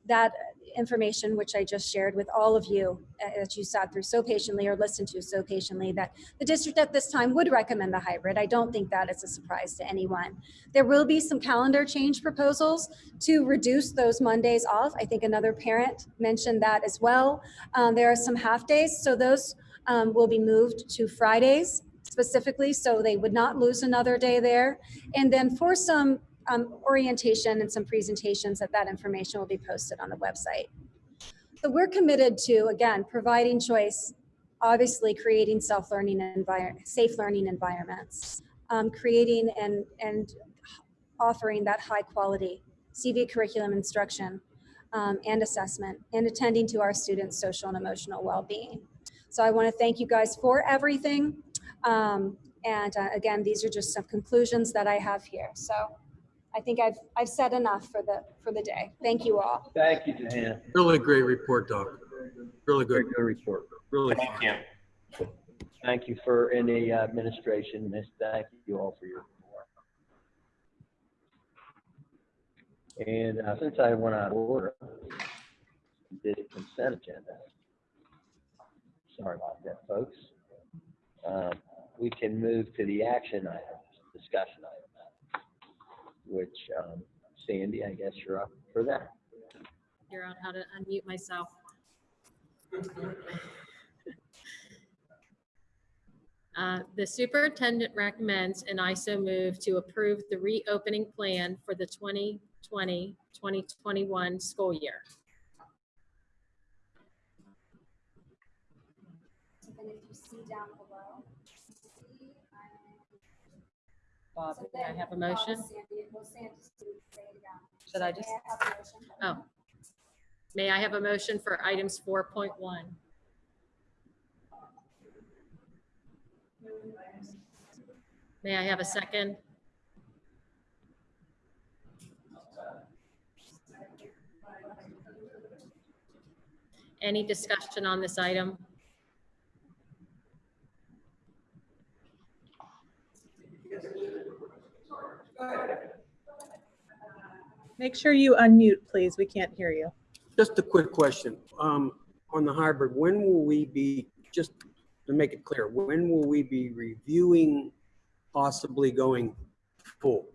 that information, which I just shared with all of you, uh, that you sat through so patiently or listened to so patiently, that the district at this time would recommend the hybrid. I don't think that is a surprise to anyone. There will be some calendar change proposals to reduce those Mondays off. I think another parent mentioned that as well. Um, there are some half days, so those um, will be moved to Fridays specifically, so they would not lose another day there. And then for some um, orientation and some presentations that that information will be posted on the website. So we're committed to, again, providing choice, obviously creating self-learning environment, safe learning environments, um, creating and, and offering that high quality CV curriculum instruction um, and assessment and attending to our students' social and emotional well-being. So I want to thank you guys for everything. Um, and uh, again, these are just some conclusions that I have here. So I think I've, I've said enough for the, for the day. Thank you all. Thank you, Johanna. Really great report, Doc. Really Very good, good report. really. Thank you. Thank you for any administration. Miss, thank you all for your work. And uh, since I went out of order, did a consent agenda. Sorry about that, folks. Um, We can move to the action items, discussion items, which um, Sandy, I guess you're up for that. figure out how to unmute myself. Uh, The superintendent recommends, an I so move to approve the reopening plan for the 2020, 2021 school year. And if you see down below. Bob, may I have a motion? Should I just, oh. May I have a motion for items 4.1? May I have a second? Any discussion on this item? Make sure you unmute, please. We can't hear you. Just a quick question. Um, on the hybrid, when will we be, just to make it clear, when will we be reviewing possibly going full?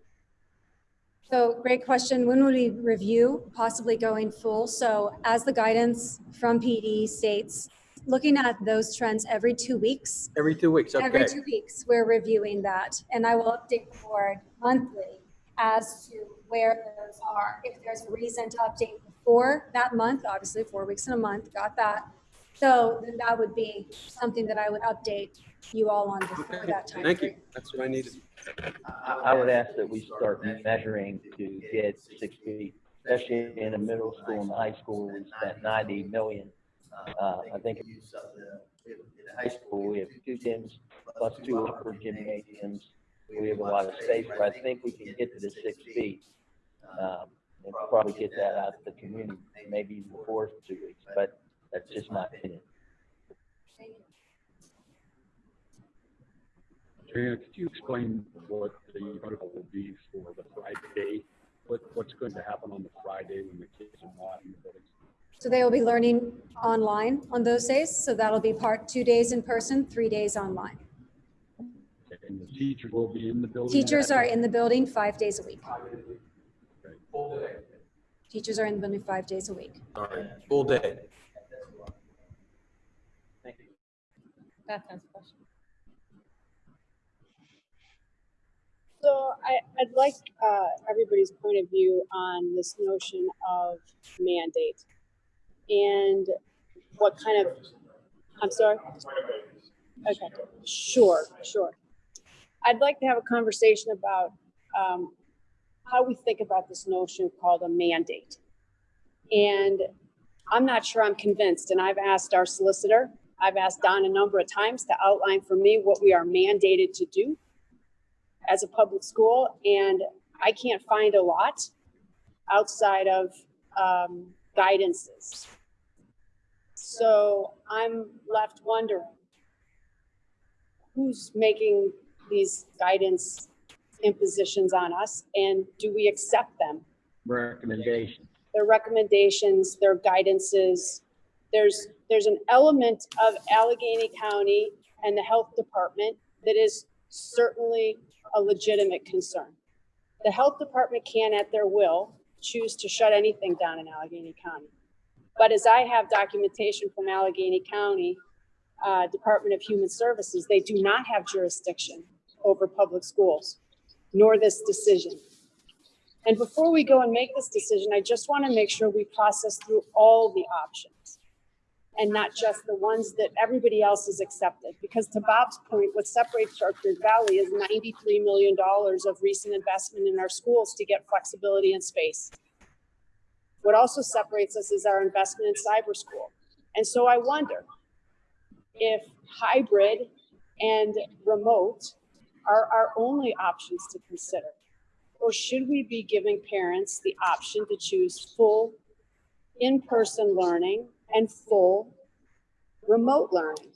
So great question. When will we review possibly going full? So as the guidance from PD states, looking at those trends every two weeks. Every two weeks, okay. Every two weeks, we're reviewing that. And I will update the board monthly as to where those are. If there's a reason to update before that month, obviously four weeks in a month, got that. So then that would be something that I would update you all on before Okay, that time. Thank you. That's what I needed. I I would ask that we start measuring to get six feet, especially in the middle school and the high school, we spent ninety million. Uh, I think in the high school, we have two gyms plus two upper gymnasiums. We have a lot of space, but I think we can get to the six feet. Um, and probably get that out to the community, maybe even before two weeks, but that's just my opinion. Johanna, could you explain what the protocol will be for the Friday? What, what's going to happen on the Friday when the kids are not in the buildings? So they will be learning online on those days. So that'll be part two days in person, three days online. And the teachers will be in the building? Teachers are in the building five days a week. Teachers are in the building five days a week. All right, full day. Beth has a question. So I, I'd like uh, everybody's point of view on this notion of mandate and what kind of, I'm sorry? Okay, sure, sure. I'd like to have a conversation about um, how we think about this notion called a mandate. And I'm not sure I'm convinced, and I've asked our solicitor, I've asked Don a number of times to outline for me what we are mandated to do as a public school, and I can't find a lot outside of um, guidances. So I'm left wondering who's making these guidance impositions on us and do we accept them? Recommendation. Their recommendations, their guidances. There's, there's an element of Allegheny County and the health department that is certainly a legitimate concern. The health department can at their will choose to shut anything down in Allegheny County. But as I have documentation from Allegheny County, uh, Department of Human Services, they do not have jurisdiction over public schools, nor this decision. And before we go and make this decision, I just want to make sure we process through all the options and not just the ones that everybody else has accepted. Because to Bob's point, what separates Chartiers Valley is $93 million of recent investment in our schools to get flexibility and space. What also separates us is our investment in cyber school. And so I wonder if hybrid and remote are our only options to consider. Or should we be giving parents the option to choose full in-person learning and full remote learning?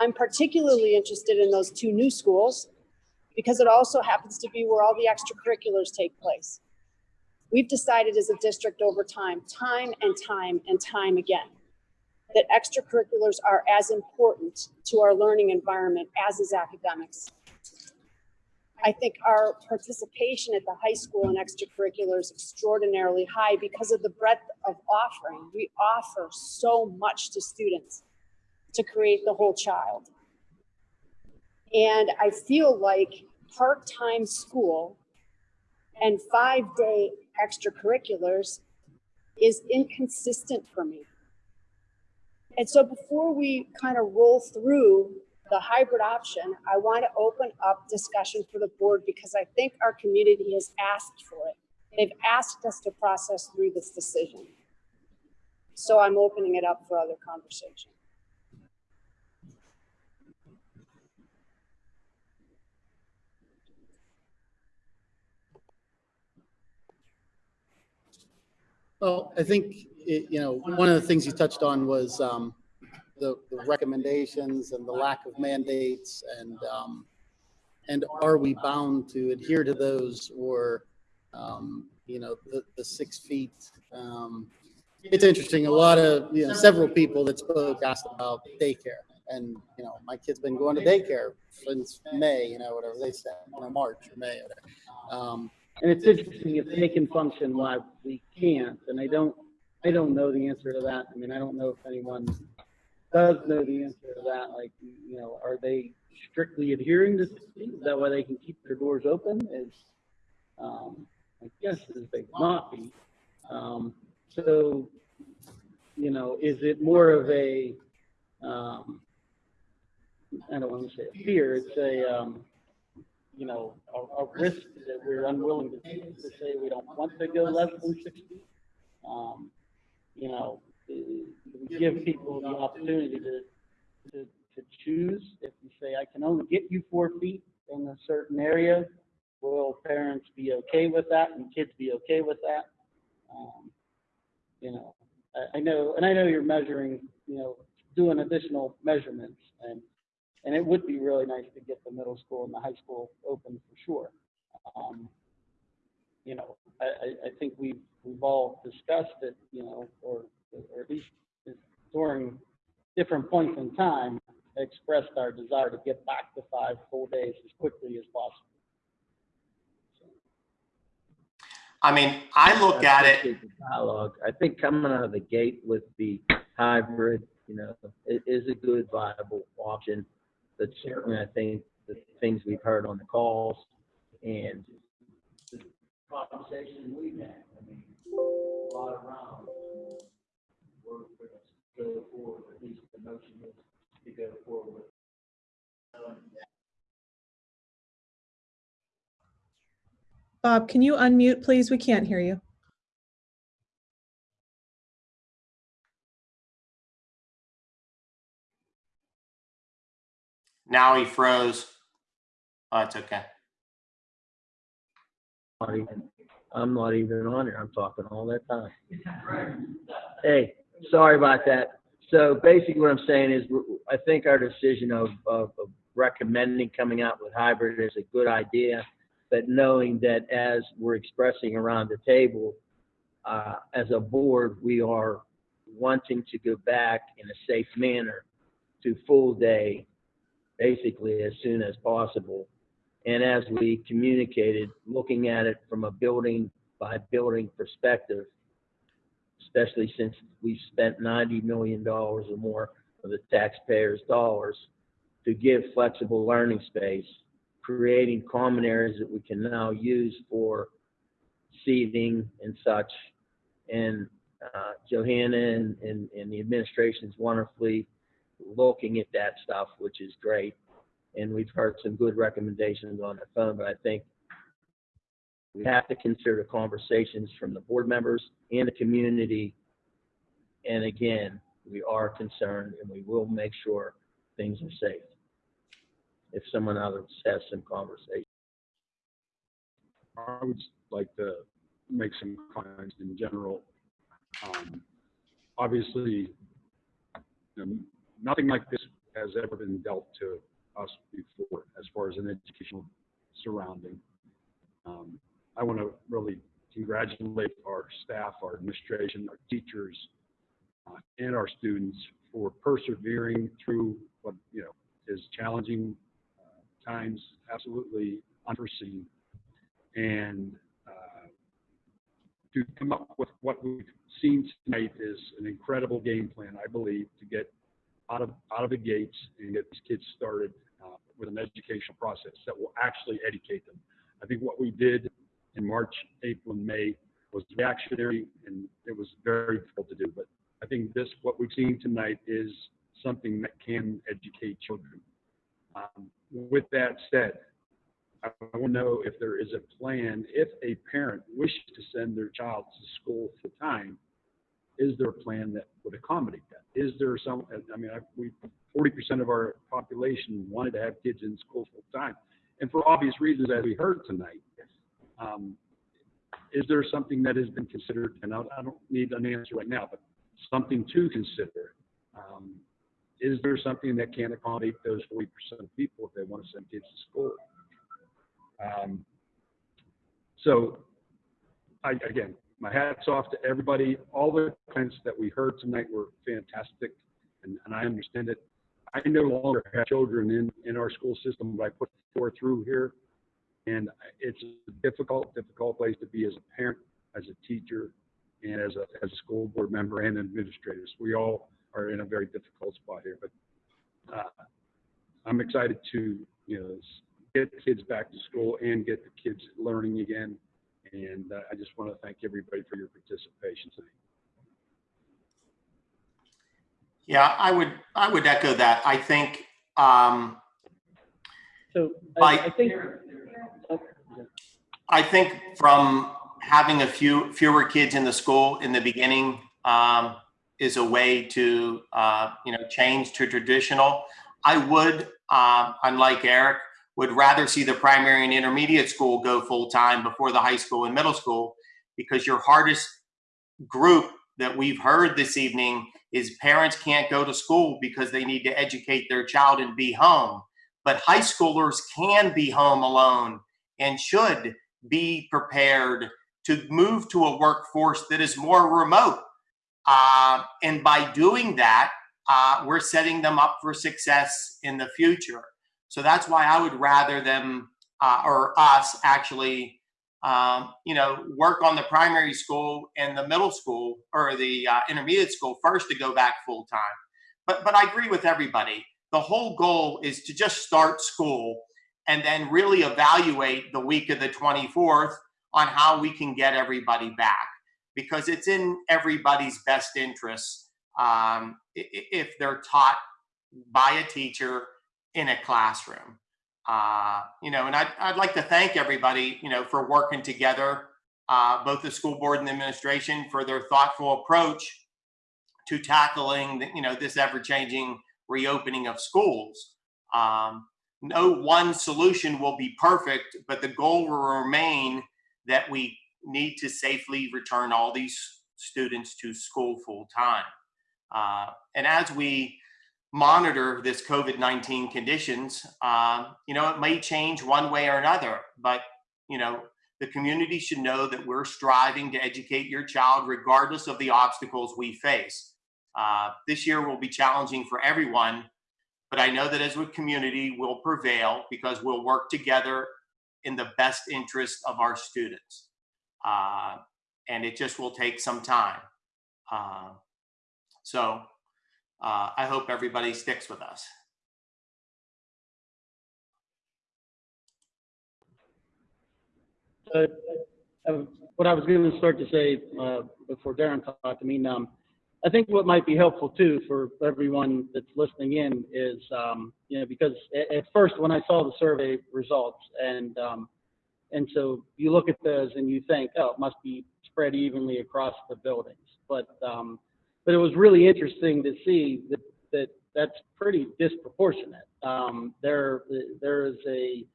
I'm particularly interested in those two new schools because it also happens to be where all the extracurriculars take place. We've decided as a district over time, time and time and time again, that extracurriculars are as important to our learning environment as is academics. I think our participation at the high school in extracurriculars is extraordinarily high because of the breadth of offering. We offer so much to students to create the whole child. And I feel like part-time school and five-day extracurriculars is inconsistent for me. And so before we kind of roll through the hybrid option, I want to open up discussion for the board because I think our community has asked for it. They've asked us to process through this decision. So I'm opening it up for other conversation. Well, I think, it- you know, one of the things you touched on was um, the the recommendations and the lack of mandates and, um, and are we bound to adhere to those or, um, you know, the, the six feet? um, It's interesting, a lot of, you know, several people that spoke asked about daycare. And, you know, my kid's been going to daycare since May, you know, whatever they said, you know, March or May. whatever. Um, And it's interesting if they can function why we can't, and I don't, I don't know the answer to that. I mean, I don't know if anyone does know the answer to that, like, you know, are they strictly adhering to sixty? Is that way they can keep their doors open is, um, I guess is they not be. Um, so, you know, is it more of a, um, I don't want to say a fear, it's a, um, you know, a, a risk that we're unwilling to take to say we don't want to go less than six feet. Um, you know, eh, give people the opportunity to, to, to choose. If you say, I can only get you four feet in a certain area, will parents be okay with that and kids be okay with that? Um, you know, I, I know, and I know you're measuring, you know, doing additional measurements and and it would be really nice to get the middle school and the high school open for sure. Um, you know, I, I, I think we've, we've all discussed it, you know, or, or at least during different points in time, expressed our desire to get back to five full days as quickly as possible. I mean, I look at it, Dialogue. I think coming out of the gate with the hybrid, you know, it is a good viable option. But certainly, I think the things we've heard on the calls and the conversation we've had, I mean, a lot of rounds. We're gonna go forward, at least the motion is to go forward. Bob, can you unmute, please? We can't hear you. now he froze. Oh, it's okay. Not even, I'm not even on here. I'm talking all that time. Hey, sorry about that. So basically what I'm saying is, I think our decision of, of, of recommending coming out with hybrid is a good idea, but knowing that as we're expressing around the table, uh, as a board, we are wanting to go back in a safe manner to full day, basically as soon as possible. And as we communicated, looking at it from a building by building perspective, especially since we've spent $90 million or more of the taxpayers' dollars to give flexible learning space, creating common areas that we can now use for seating and such. And uh, Johanna and, and, and the administration is wonderfully looking at that stuff, which is great. And we've heard some good recommendations on the phone, but I think we have to consider conversations from the board members and the community. And again, we are concerned and we will make sure things are safe. If someone else has some conversation. I would like to make some comments in general. Um, Obviously, you know, nothing like this has ever been dealt to us before as far as an educational surrounding. Um, I want to really congratulate our staff, our administration, our teachers, uh, and our students for persevering through what, you know, is challenging uh, times, absolutely unforeseen. And uh, to come up with what we've seen tonight is an incredible game plan, I believe, to get out of out of the gates and get these kids started with an educational process that will actually educate them. I think what we did in March, April, and May was reactionary, and it was very difficult to do. But I think this, what we've seen tonight, is something that can educate children. Um, with that said, I want to know if there is a plan, if a parent wishes to send their child to school full time, is there a plan that would accommodate that? Is there some, I mean, I, we, 40% of our population wanted to have kids in school full time. And for obvious reasons, as we heard tonight, um, is there something that has been considered? And I, I don't need an answer right now, but something to consider. Um, is there something that can accommodate those 40% of people if they want to send kids to school? Um, so, I, again, my hat's off to everybody. All the comments that we heard tonight were fantastic, and, and I understand it. I no longer have children in, in our school system, but I put four through here, and it's a difficult, difficult place to be as a parent, as a teacher, and as a, as a school board member and administrators. We all are in a very difficult spot here, but uh, I'm excited to, you know, get kids back to school and get the kids learning again. And uh, I just want to thank everybody for your participation tonight. Yeah, I would, I would echo that. I think, um, So I, I think, I think from having a few fewer kids in the school in the beginning um, is a way to uh, you know change to traditional. I would, uh, unlike Eric, would rather see the primary and intermediate school go full time before the high school and middle school because your hardest group that we've heard this evening is parents can't go to school because they need to educate their child and be home. But high schoolers can be home alone and should be prepared to move to a workforce that is more remote. Uh, and by doing that, uh, we're setting them up for success in the future. So that's why I would rather them uh, or us actually, um, you know, work on the primary school and the middle school or the uh, intermediate school first to go back full time. But but I agree with everybody. The whole goal is to just start school and then really evaluate the week of the 24th on how we can get everybody back because it's in everybody's best interest um, if they're taught by a teacher in a classroom. Uh, you know, and I'd, I'd like to thank everybody, you know, for working together, uh, both the school board and the administration for their thoughtful approach to tackling, the, you know, this ever-changing reopening of schools. Um, no one solution will be perfect, but the goal will remain that we need to safely return all these students to school full time. Uh, and as we monitor this COVID-19 conditions. Um, you know, it may change one way or another, but you know, the community should know that we're striving to educate your child regardless of the obstacles we face. Uh, this year will be challenging for everyone, but I know that as a community, we'll prevail because we'll work together in the best interest of our students. Uh, and it just will take some time. Uh, so uh, I hope everybody sticks with us. Uh, What I was going to start to say uh, before Darren talked, I mean, um, I think what might be helpful too for everyone that's listening in is, um, you know, because at, at first when I saw the survey results and, um, and so you look at those and you think, oh, it must be spread evenly across the buildings. But, um, but it was really interesting to see that, that that's pretty disproportionate. Um, there, there is a,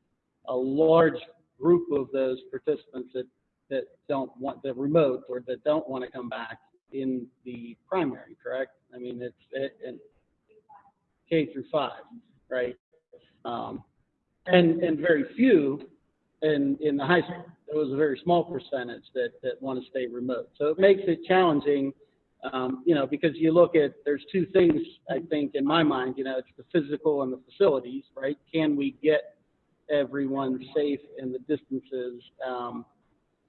a large group of those participants that, that don't want the remote or that don't want to come back in the primary, correct? I mean, it's it, it, K through five, right? Um, and and very few in in the high school. There was a very small percentage that that want to stay remote. So it makes it challenging, um, you know, because you look at there's two things I think in my mind. You know, it's the physical and the facilities, right? Can we get everyone safe in the distances? Um,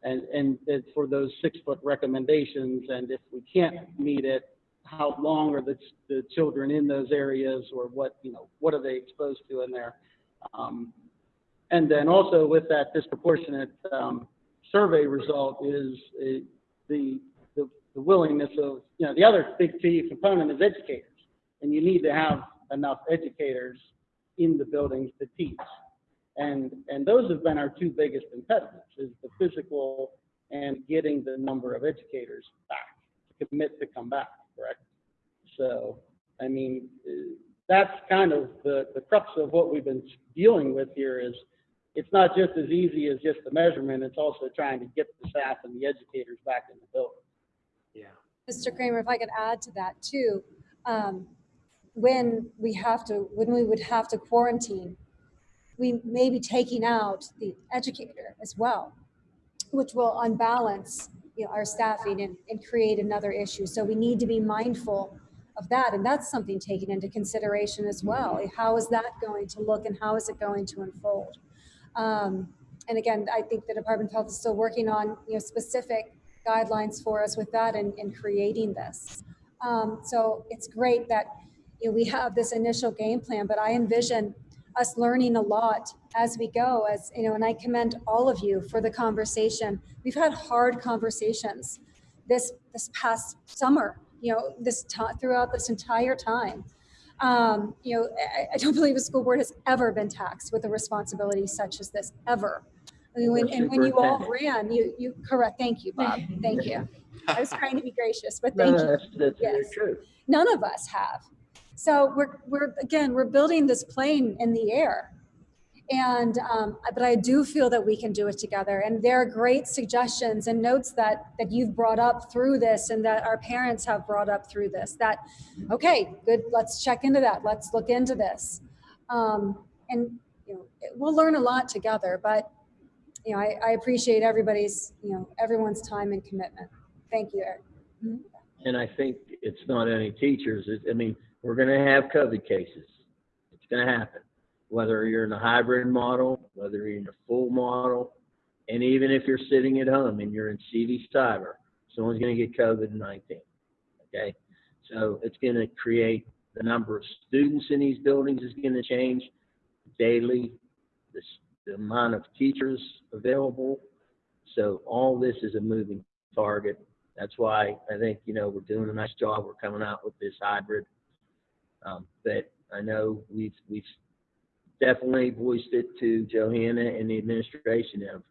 and, and for those six foot recommendations. And if we can't meet it, how long are the, the children in those areas or what, you know, what are they exposed to in there? Um, and then also with that disproportionate um, survey result is the, the, willingness of, you know, the other big key component is educators. And you need to have enough educators in the buildings to teach. And, and those have been our two biggest impediments is the physical and getting the number of educators back to commit to come back, correct? So, I mean, that's kind of the, the crux of what we've been dealing with here is it's not just as easy as just the measurement, it's also trying to get the staff and the educators back in the building. Mr. Kramer, if I could add to that too, um, when we have to, when we would have to quarantine, we may be taking out the educator as well, which will unbalance you know, our staffing and, and create another issue. So we need to be mindful of that. And that's something taken into consideration as well. How is that going to look and how is it going to unfold? Um, and again, I think the Department of Health is still working on you know, specific guidelines for us with that and, and creating this. Um, so it's great that you know, we have this initial game plan, but I envision us learning a lot as we go as you know and i commend all of you for the conversation. We've had hard conversations this this past summer you know this throughout this entire time. Um, you know I, I, don't believe a school board has ever been taxed with a responsibility such as this ever when, and when you all ran you you correct thank you bob thank you i was trying to be gracious but thank No, you that's, that's very Yes. true. none of us have. So we're, we're again, we're building this plane in the air. And, um, but I do feel that we can do it together. And there are great suggestions and notes that, that you've brought up through this and that our parents have brought up through this that, okay, good, let's check into that. Let's look into this. Um, and, you know, we'll learn a lot together, but, you know, I, I appreciate everybody's, you know, everyone's time and commitment. Thank you, Eric. Mm-hmm. And I think it's not any teachers. It, I mean, we're going to have COVID cases. It's going to happen. Whether you're in a hybrid model, whether you're in a full model, and even if you're sitting at home and you're in CV cyber, someone's going to get COVID 19. Okay. So it's going to create the number of students in these buildings is going to change daily, the, the amount of teachers available. So all this is a moving target. That's why I think, you know, we're doing a nice job. We're coming out with this hybrid. Um, but I know we've, we've definitely voiced it to Johanna and the administration of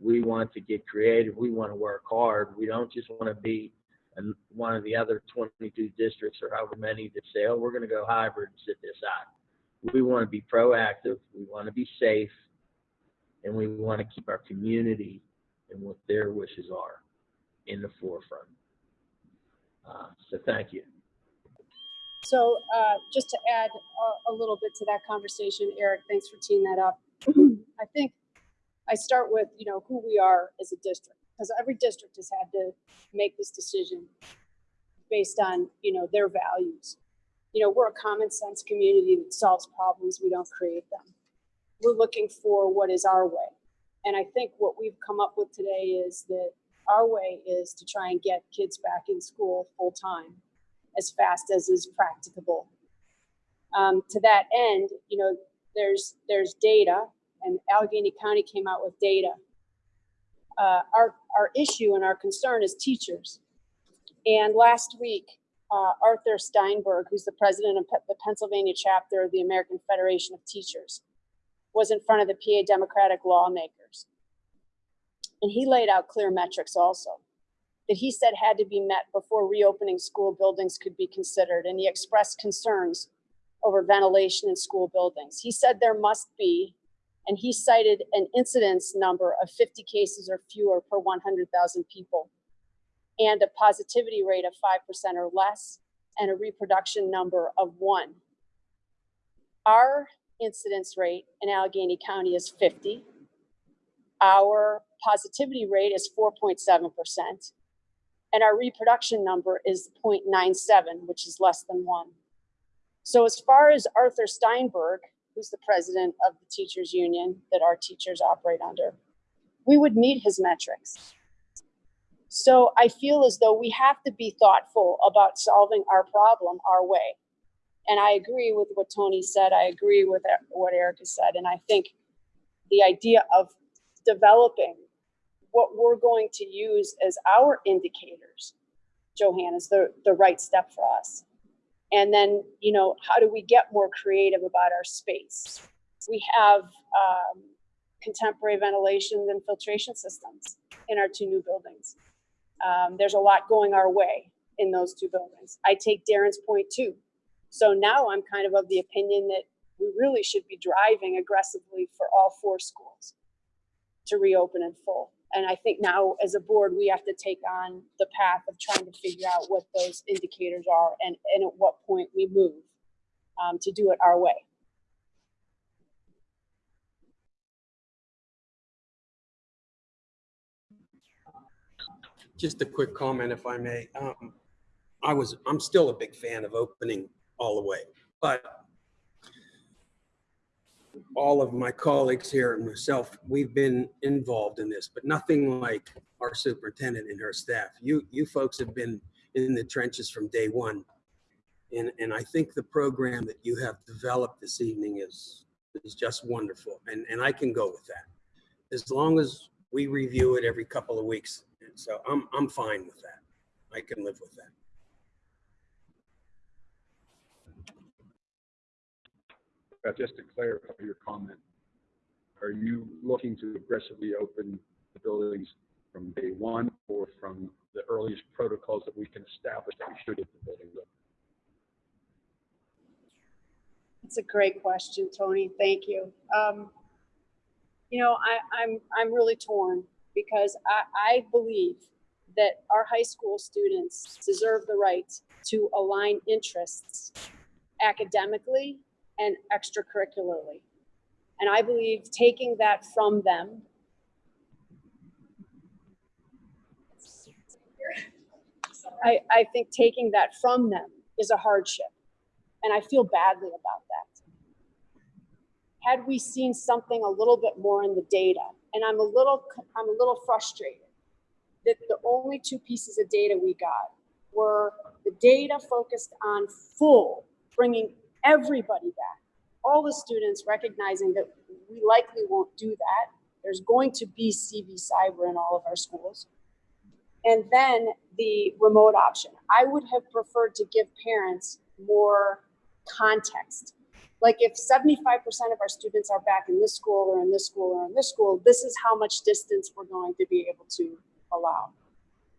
we want to get creative. We want to work hard. We don't just want to be one of the other 22 districts or however many that say, oh, we're going to go hybrid and sit this out. We want to be proactive. We want to be safe. And we want to keep our community and what their wishes are in the forefront. Uh, so thank you. So uh, just to add a, a little bit to that conversation, Eric, thanks for teeing that up. I think I start with, you know, who we are as a district, because every district has had to make this decision based on, you know, their values. You know, we're a common sense community that solves problems, we don't create them. We're looking for what is our way. And I think what we've come up with today is that our way is to try and get kids back in school full time as fast as is practicable. Um, to that end, you know, there's there's data, and Allegheny County came out with data. Uh, our our issue and our concern is teachers. And last week, uh, Arthur Steinberg, who's the president of the Pennsylvania chapter of the American Federation of Teachers, was in front of the PA Democratic lawmakers. And he laid out clear metrics also that he said had to be met before reopening school buildings could be considered. And he expressed concerns over ventilation in school buildings. He said there must be, and he cited an incidence number of 50 cases or fewer per 100,000 people, and a positivity rate of 5% or less, and a reproduction number of one. Our incidence rate in Allegheny County is 50. Our positivity rate is 4.7%. And our reproduction number is 0.97, which is less than one. So as far as Arthur Steinberg, who's the president of the teachers union that our teachers operate under, we would meet his metrics. So I feel as though we have to be thoughtful about solving our problem our way. And I agree with what Tony said. I agree with what Erica said. And I think the idea of developing what we're going to use as our indicators, Johanna, is the, the right step for us. And then, you know, how do we get more creative about our space? We have um, contemporary ventilation and filtration systems in our two new buildings. Um, there's a lot going our way in those two buildings. I take Darren's point too. So now I'm kind of of the opinion that we really should be driving aggressively for all four schools to reopen in full. And I think now as a board, we have to take on the path of trying to figure out what those indicators are and, and at what point we move um, to do it our way. Just a quick comment, if I may. Um, I was, I'm still a big fan of opening all the way, but all of my colleagues here and myself, we've been involved in this, but nothing like our superintendent and her staff. You, you folks have been in the trenches from day one. And, and I think the program that you have developed this evening is, is just wonderful. And, and I can go with that. As long as we review it every couple of weeks. And so I'm, I'm fine with that. I can live with that. Uh, Just to clarify your comment, are you looking to aggressively open the buildings from day one or from the earliest protocols that we can establish that we should get the buildings open? That's a great question, Tony. Thank you. Um, you know, I, I'm I'm really torn because I, I believe that our high school students deserve the right to align interests academically and extracurricularly. And I believe taking that from them I, I think taking that from them is a hardship. And I feel badly about that. Had we seen something a little bit more in the data, and I'm a little, I'm a little frustrated that the only two pieces of data we got were the data focused on full, bringing everybody back, all the students recognizing that we likely won't do that. There's going to be CV cyber in all of our schools. And then the remote option. I would have preferred to give parents more context. Like if 75% of our students are back in this school or in this school or in this school, this is how much distance we're going to be able to allow.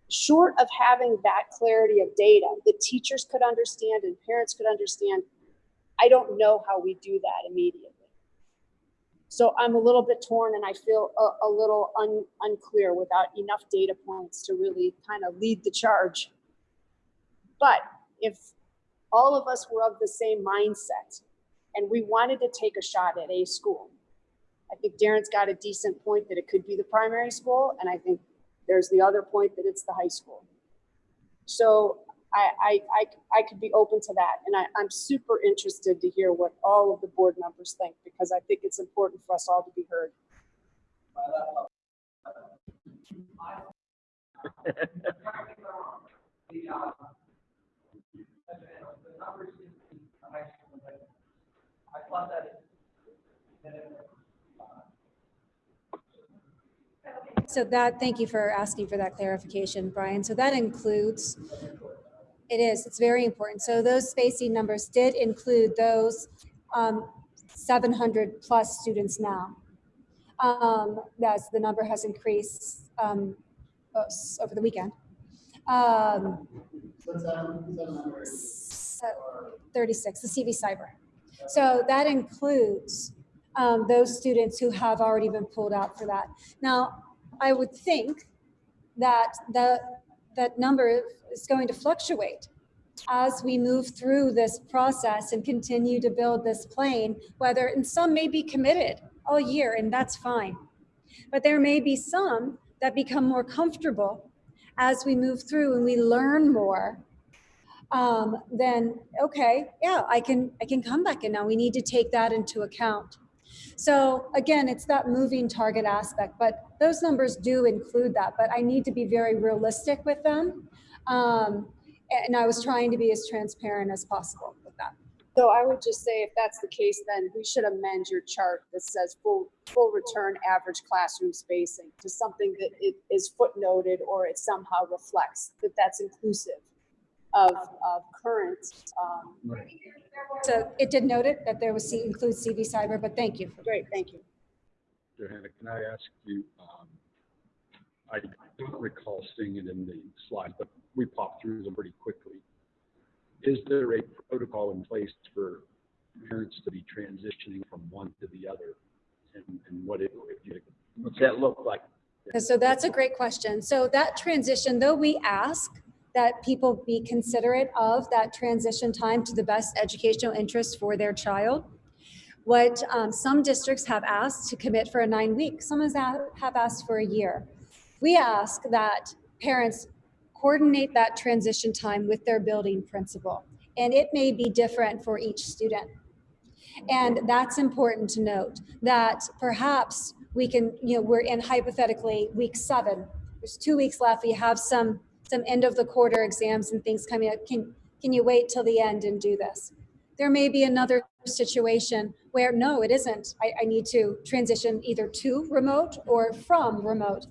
Short of having that clarity of data that teachers could understand and parents could understand, I don't know how we do that immediately. So I'm a little bit torn and I feel a, a little un, unclear without enough data points to really kind of lead the charge. But if all of us were of the same mindset and we wanted to take a shot at a school. I think Darren's got a decent point that it could be the primary school, and I think there's the other point that it's the high school. So I, I, I, I could be open to that, and I, I'm super interested to hear what all of the board members think, because I think it's important for us all to be heard. So that, thank you for asking for that clarification, Brian. So that includes, it is, it's very important. So those spacing numbers did include those um, 700 plus students now. Um, That's, the number has increased um, over the weekend. Um, so 36, the CV Cyber. So that includes um, those students who have already been pulled out for that. Now, I would think that the, that number is going to fluctuate as we move through this process and continue to build this plane, whether, and some may be committed all year, and that's fine. But there may be some that become more comfortable as we move through and we learn more. Um, then, okay, yeah, I can, I can come back and now we need to take that into account. So again, it's that moving target aspect, but those numbers do include that, but I need to be very realistic with them. Um, and I was trying to be as transparent as possible with that. So I would just say if that's the case, then we should amend your chart that says full, full return average classroom spacing to something that it is footnoted or it somehow reflects that that's inclusive of, of current, um, So it did note it that there was C include CV cyber, but thank you. great, thank you. Johanna, can I ask you, um, I don't recall seeing it in the slide, but we popped through them pretty quickly. Is there a protocol in place for parents to be transitioning from one to the other? And, and what it, what's that look like? So that's a great question. So that transition, though we ask that people be considerate of that transition time to the best educational interest for their child, what um, some districts have asked to commit for a nine week, some have asked for a year. We ask that parents coordinate that transition time with their building principal. And it may be different for each student. And that's important to note that perhaps we can, you know, we're in hypothetically week seven. There's two weeks left. We have some some end of the quarter exams and things coming up. Can can you wait till the end and do this? There may be another situation where no, it isn't. I, I need to transition either to remote or from remote,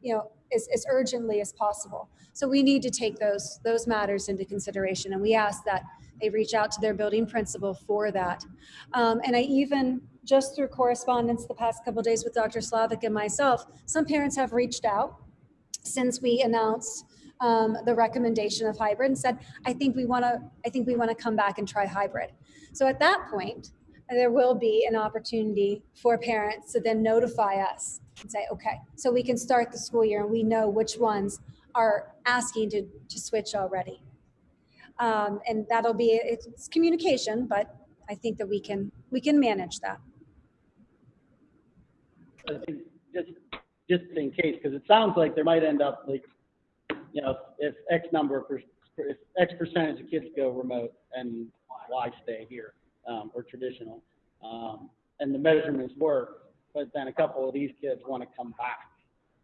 you know, as, as urgently as possible. So we need to take those those matters into consideration, and we ask that they reach out to their building principal for that. Um, and I even, just through correspondence the past couple days with Dr. Slavic and myself, some parents have reached out since we announced um, the recommendation of hybrid and said, I think we want to, I think we want to come back and try hybrid. So at that point, there will be an opportunity for parents to then notify us and say, okay, so we can start the school year and we know which ones are asking to, to switch already. Um, and that'll be, it's communication, but I think that we can, we can manage that. I think just, just in case, because it sounds like there might end up like, you know, if X number, of if X percentage of kids go remote and Y stay here, um, or traditional, um, and the measurements work, but then a couple of these kids want to come back.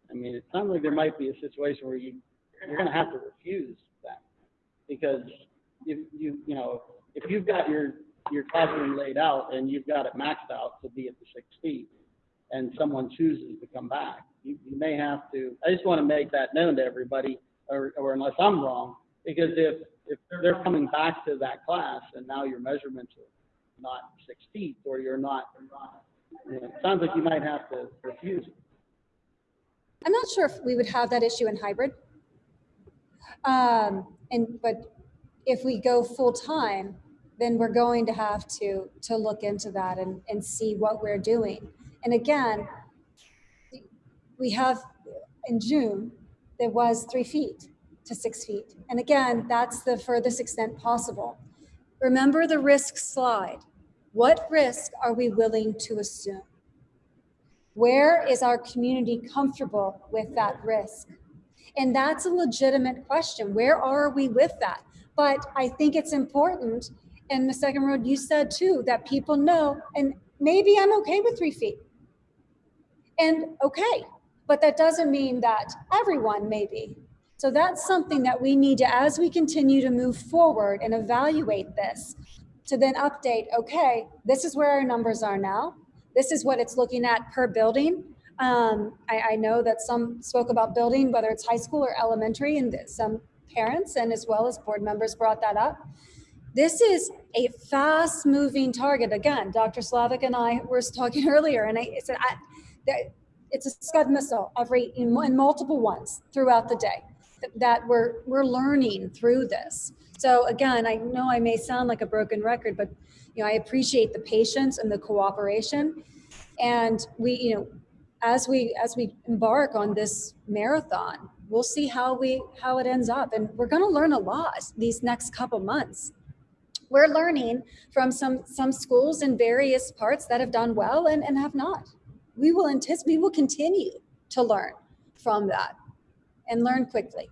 I mean, it sounds like there might be a situation where you, you're gonna have to refuse that. Because if you, you know, if you've got your, your classroom laid out and you've got it maxed out to be at the six feet, and someone chooses to come back, you, you may have to, I just want to make that known to everybody, or, or unless I'm wrong, because if, if they're coming back to that class and now your measurements are not six feet, or you're not, it sounds like you might have to refuse. I'm not sure if we would have that issue in hybrid. Um, and, but if we go full-time, then we're going to have to, to look into that and, and see what we're doing. And again, we have, in June, there was three feet to six feet. And again, that's the furthest extent possible. Remember the risk slide. What risk are we willing to assume? Where is our community comfortable with that risk? And that's a legitimate question. Where are we with that? But I think it's important, and the second road, you said too, that people know, and maybe I'm okay with three feet. And okay, but that doesn't mean that everyone may be. So that's something that we need to, as we continue to move forward and evaluate this, to then update, okay, this is where our numbers are now. This is what it's looking at per building. Um, I, I know that some spoke about building, whether it's high school or elementary, and some parents and as well as board members brought that up. This is a fast moving target. Again, Dr. Slavic and I were talking earlier, and I said, I, it's a Scud missile every, in, in multiple ones throughout the day that we're, we're learning through this. So again, I know I may sound like a broken record, but you know, I appreciate the patience and the cooperation. And we, you know, as we as we embark on this marathon, we'll see how we how it ends up. And we're gonna learn a lot these next couple months. We're learning from some some schools in various parts that have done well and, and have not. We will anticipate we will continue to learn from that and learn quickly.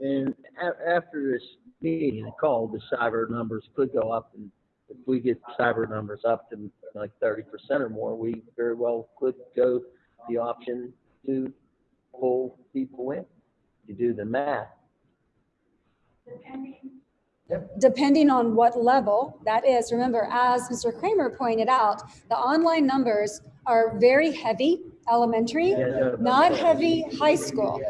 And a- after this meeting and call, the cyber numbers could go up. And if we get cyber numbers up to like thirty percent or more, we very well could go the option to pull people in. You do the math. depending on what level that is. Remember, as Mr. Kramer pointed out, the online numbers are very heavy elementary, not heavy high school.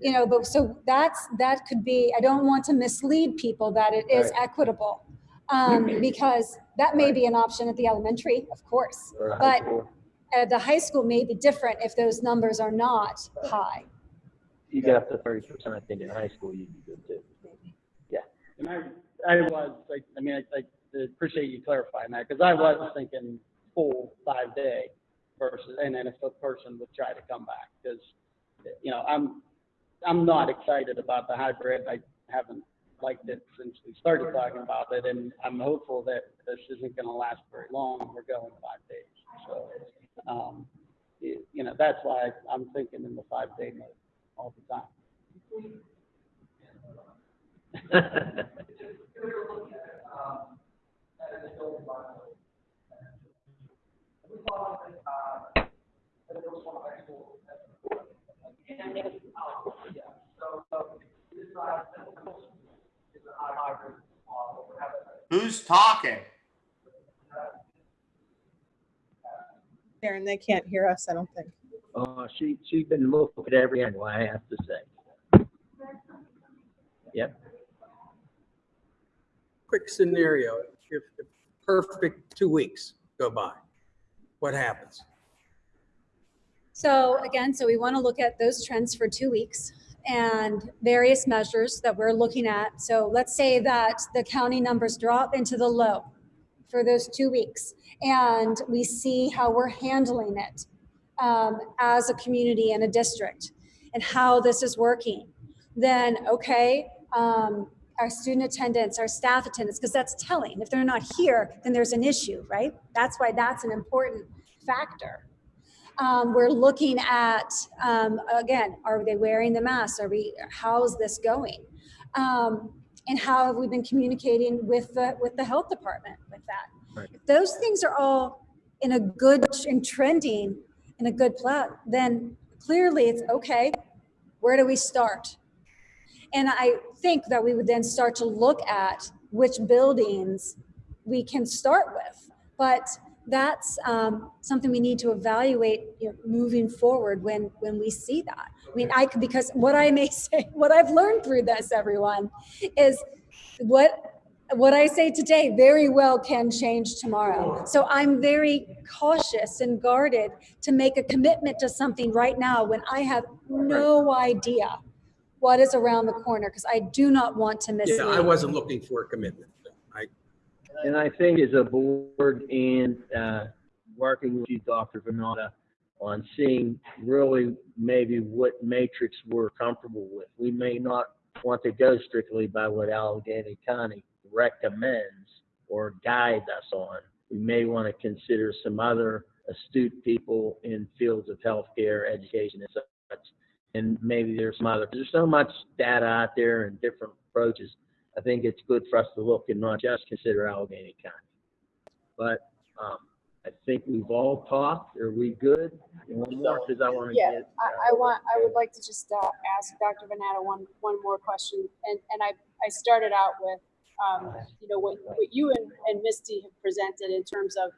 You know, but so that's, that could be, I don't want to mislead people that it is equitable. Um, because that may be an option at the elementary, of course. or high But school. at the high school may be different if those numbers are not high. You get up to thirty percent, I think, in high school, you'd be good too. Yeah. And I, I was, like, I mean, I, I appreciate you clarifying that, because I was thinking full five day versus, and then if the person would try to come back, because, you know, I'm, I'm not excited about the hybrid. I haven't liked it since we started talking about it, and I'm hopeful that this isn't gonna last very long. We're going five days, so, um, you, you know, that's why I'm thinking in the five day mode all the time. Who's talking? Darren, they can't hear us, I don't think. Uh, she, she's been looking at every angle, I have to say. Yep. Quick scenario, if the perfect two weeks go by, what happens? So again, so we want to look at those trends for two weeks and various measures that we're looking at. So let's say that the county numbers drop into the low for those two weeks and we see how we're handling it um, as a community and a district and how this is working. Then, okay, um, our student attendance, our staff attendance, because that's telling. If they're not here, then there's an issue, right? That's why that's an important factor. Um, we're looking at, um, again, are they wearing the mask? Are we, how's this going? Um, and how have we been communicating with the, with the health department with that? Right. If those things are all in a good and trending in a good plot, then clearly it's okay. Where do we start? And I think that we would then start to look at which buildings we can start with. But that's um, something we need to evaluate you know, moving forward when when we see that. I mean, I could because what I may say, what I've learned through this, everyone, is what what I say today very well can change tomorrow. So I'm very cautious and guarded to make a commitment to something right now when I have no idea what is around the corner because I do not want to miss. Yeah, I wasn't looking for a commitment. And I think as a board and, uh, working with you, Dr. Vanatta, on seeing really maybe what matrix we're comfortable with. We may not want to go strictly by what Allegheny County recommends or guides us on. We may want to consider some other astute people in fields of healthcare, education, and such. And maybe there's some other, there's so much data out there and different approaches. I think it's good for us to look and not just consider Allegheny County. But um, I think we've all talked. Are we good? One more, because I want to Yeah, get. I, I want, I would like to just, uh, ask Dr. Vanatta one, one more question. And, and I, I started out with, um, you know, what, what you and, and Misty have presented in terms of,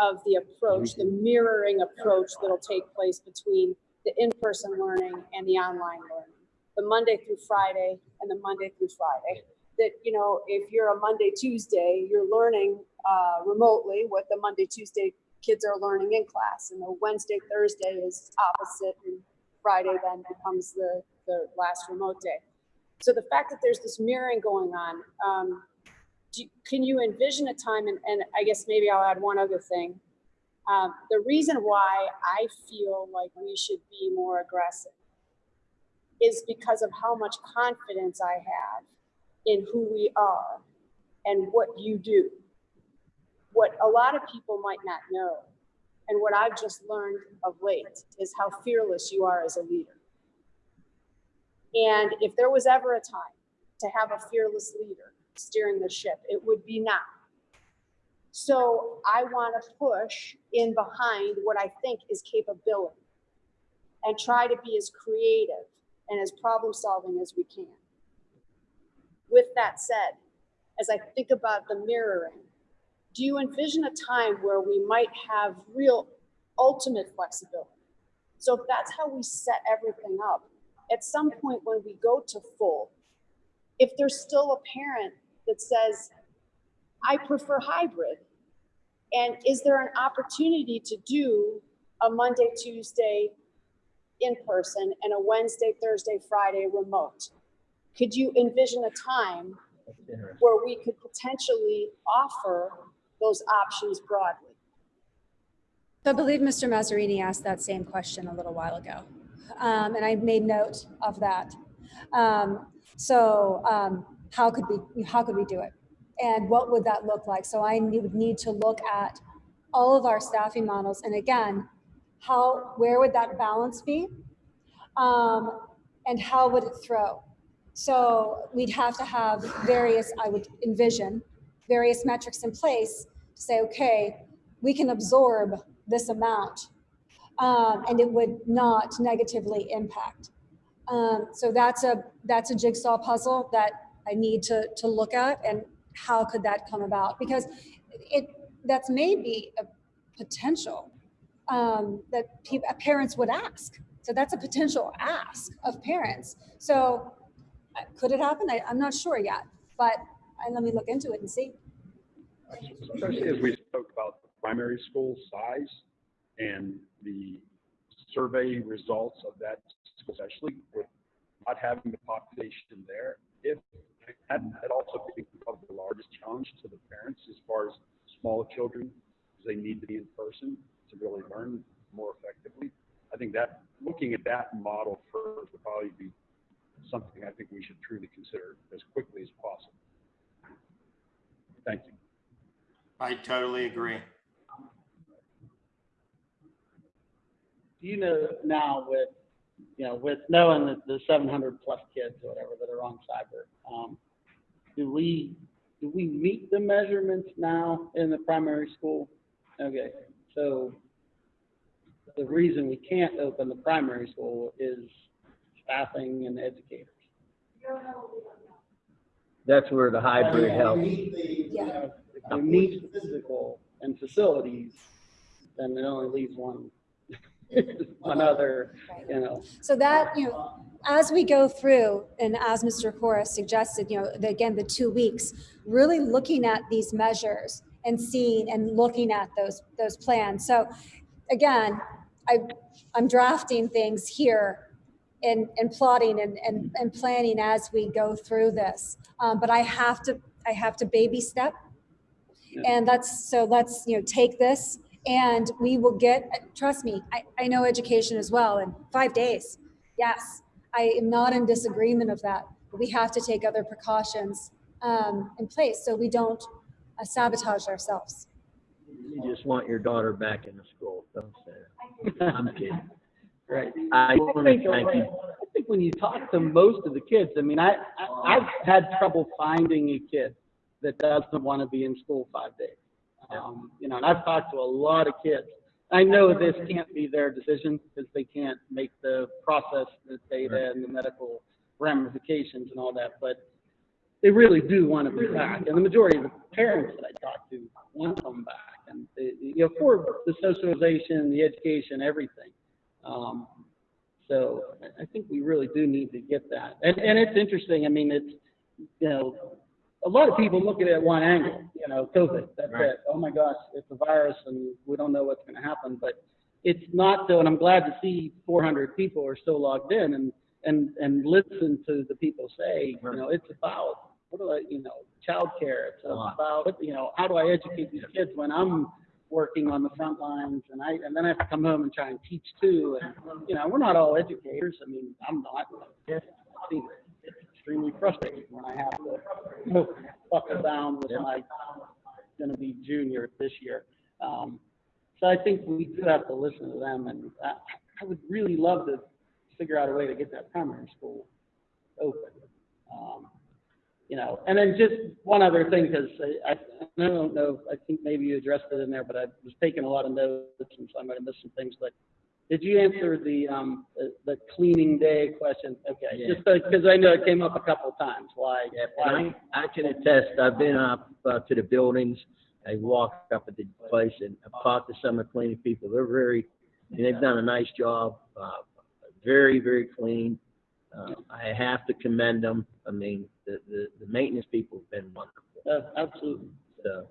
of the approach, the mirroring approach that'll take place between the in-person learning and the online learning. The Monday through Friday and the Monday through Friday. That, you know, if you're a Monday, Tuesday, you're learning, uh, remotely what the Monday, Tuesday kids are learning in class. And the Wednesday, Thursday is opposite and Friday then becomes the, the last remote day. So the fact that there's this mirroring going on, um, do, can you envision a time, and, and I guess maybe I'll add one other thing. Um, the reason why I feel like we should be more aggressive is because of how much confidence I have in who we are and what you do. What a lot of people might not know, and what I've just learned of late, is how fearless you are as a leader. And if there was ever a time to have a fearless leader steering the ship, it would be now. So I want to push in behind what I think is capability and try to be as creative and as problem solving as we can. With that said, as I think about the mirroring, do you envision a time where we might have real ultimate flexibility? So if that's how we set everything up, at some point when we go to full, if there's still a parent that says, I prefer hybrid, and is there an opportunity to do a Monday, Tuesday in person and a Wednesday, Thursday, Friday remote? Could you envision a time where we could potentially offer those options broadly? So I believe Mr. Mazzarini asked that same question a little while ago, um, and I made note of that. Um, so um, how could we how could we do it, and what would that look like? So I would need to look at all of our staffing models, and again, how where would that balance be, um, and how would it throw? So we'd have to have various, I would envision, various metrics in place to say, okay, we can absorb this amount um, and it would not negatively impact. Um, so that's a that's a jigsaw puzzle that I need to to look at and how could that come about because it that's maybe a potential um, that parents would ask. So that's a potential ask of parents. So could it happen? I, I'm not sure yet, but let me look into it and see. Especially as we spoke about the primary school size and the survey results of that, especially with not having the population there. If that, that also becomes the largest challenge to the parents as far as small children, they need to be in person to really learn more effectively. I think that, looking at that model first would probably be something I think we should truly consider as quickly as possible. Thank you. I totally agree. Do you know now with, you know, with knowing that the seven hundred plus kids or whatever that are on cyber, um, do we, do we meet the measurements now in the primary school? Okay, so the reason we can't open the primary school is staffing and educators. That's where the hybrid helps. Yeah. If we meet physical and facilities, then it only leaves one, one other, you know. So that, you know, as we go through and as Mr. Cora suggested, you know, the, again, the two weeks, really looking at these measures and seeing and looking at those, those plans. So again, I, I'm drafting things here and, and plotting and, and, and planning as we go through this. Um, but I have to, I have to baby step. And that's, so let's, you know, take this and we will get, trust me, I, I know education as well in five days. Yes, I am not in disagreement of that. But we have to take other precautions um, in place so we don't uh, sabotage ourselves. You just want your daughter back in the school, don't say that. I'm kidding. Right. I to think. I think when you talk to most of the kids, I mean, I, I, I've had trouble finding a kid that doesn't want to be in school five days. Um, you know, and I've talked to a lot of kids. I know this can't be their decision because they can't make the process, the data and the medical ramifications and all that, but they really do want to be back. And the majority of the parents that I talk to want them back. And, they, you know, for the socialization, the education, everything. Um, so I- think we really do need to get that. And, and it's interesting, I mean, it's, you know, a lot of people look at it at one angle, you know, COVID, that's Right. it. Oh my gosh, it's a virus and we don't know what's gonna happen, but it's not so, and I'm glad to see four hundred people are still logged in and, and, and listen to the people say, you know, it's about, what do I, you know, childcare, it's about, you know, how do I educate these kids when I'm working on the front lines and I, and then I have to come home and try and teach too. And, you know, we're not all educators. I mean, I'm not. It's extremely frustrating when I have to buckle down with my, gonna be junior this year. Um, so I think we do have to listen to them and I, I would really love to figure out a way to get that primary school open. Um, you know, and then just one other thing, because I, I I don't know, I think maybe you addressed it in there, but I was taking a lot of notes, and so I might have missed some things, but did you answer the, um, the, the cleaning day question? Okay, Yeah. just because I know it came up a couple of times, why? Yeah, why- I, I can attest, I've been up uh, to the buildings, I walked up at the place and I've talked to some of the cleaning people, they're very, and they've done a nice job, uh, very, very clean. Uh, I have to commend them, I mean, the, the, the maintenance people have been wonderful. Uh, Absolutely. So,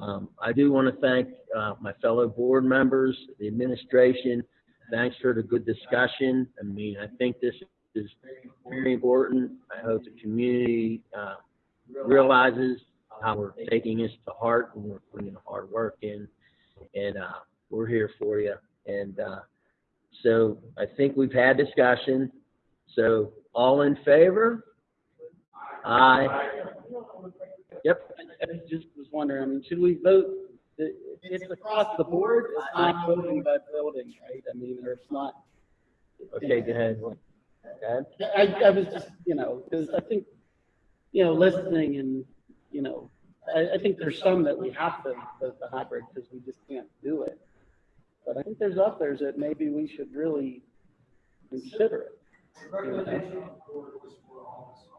um, I do want to thank, uh, my fellow board members, the administration. Thanks for the good discussion. I mean, I think this is very important. I hope the community, uh, realizes how we're taking this to heart and we're putting hard work in. And, uh, we're here for you. And, uh, so I think we've had discussion. So all in favor? Aye. Yep. I I just was wondering, I mean, should we vote, it- it's across the board, it's not voting by building, right? I mean, or it's not. Okay, go ahead. Go ahead. I, I was just, you know, because I think, you know, listening and, you know, I, I think there's some that we have to, the, the hybrid, because we just can't do it. But I think there's others that maybe we should really consider it. you know? For all,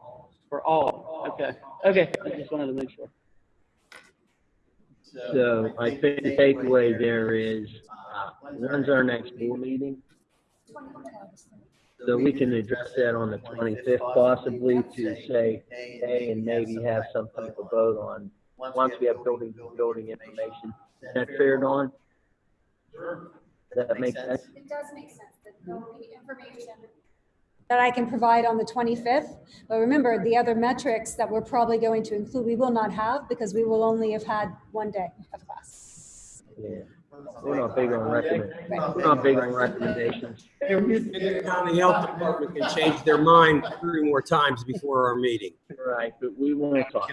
okay, okay, I just wanted to make sure. So I think the takeaway there is, uh, when's our next board meeting? So we can address that on the twenty-fifth possibly to say, hey, and maybe have some type of vote on, once we have building, building information. Is that fair, Dawn? Does that make sense? It does make sense that there will be information that I can provide on the 25th. But remember, the other metrics that we're probably going to include, we will not have because we will only have had one day of class. Yeah. We're not big on recommend, we're not big on recommendations. And the county health department can change their mind three more times before our meeting. Right, but we won't talk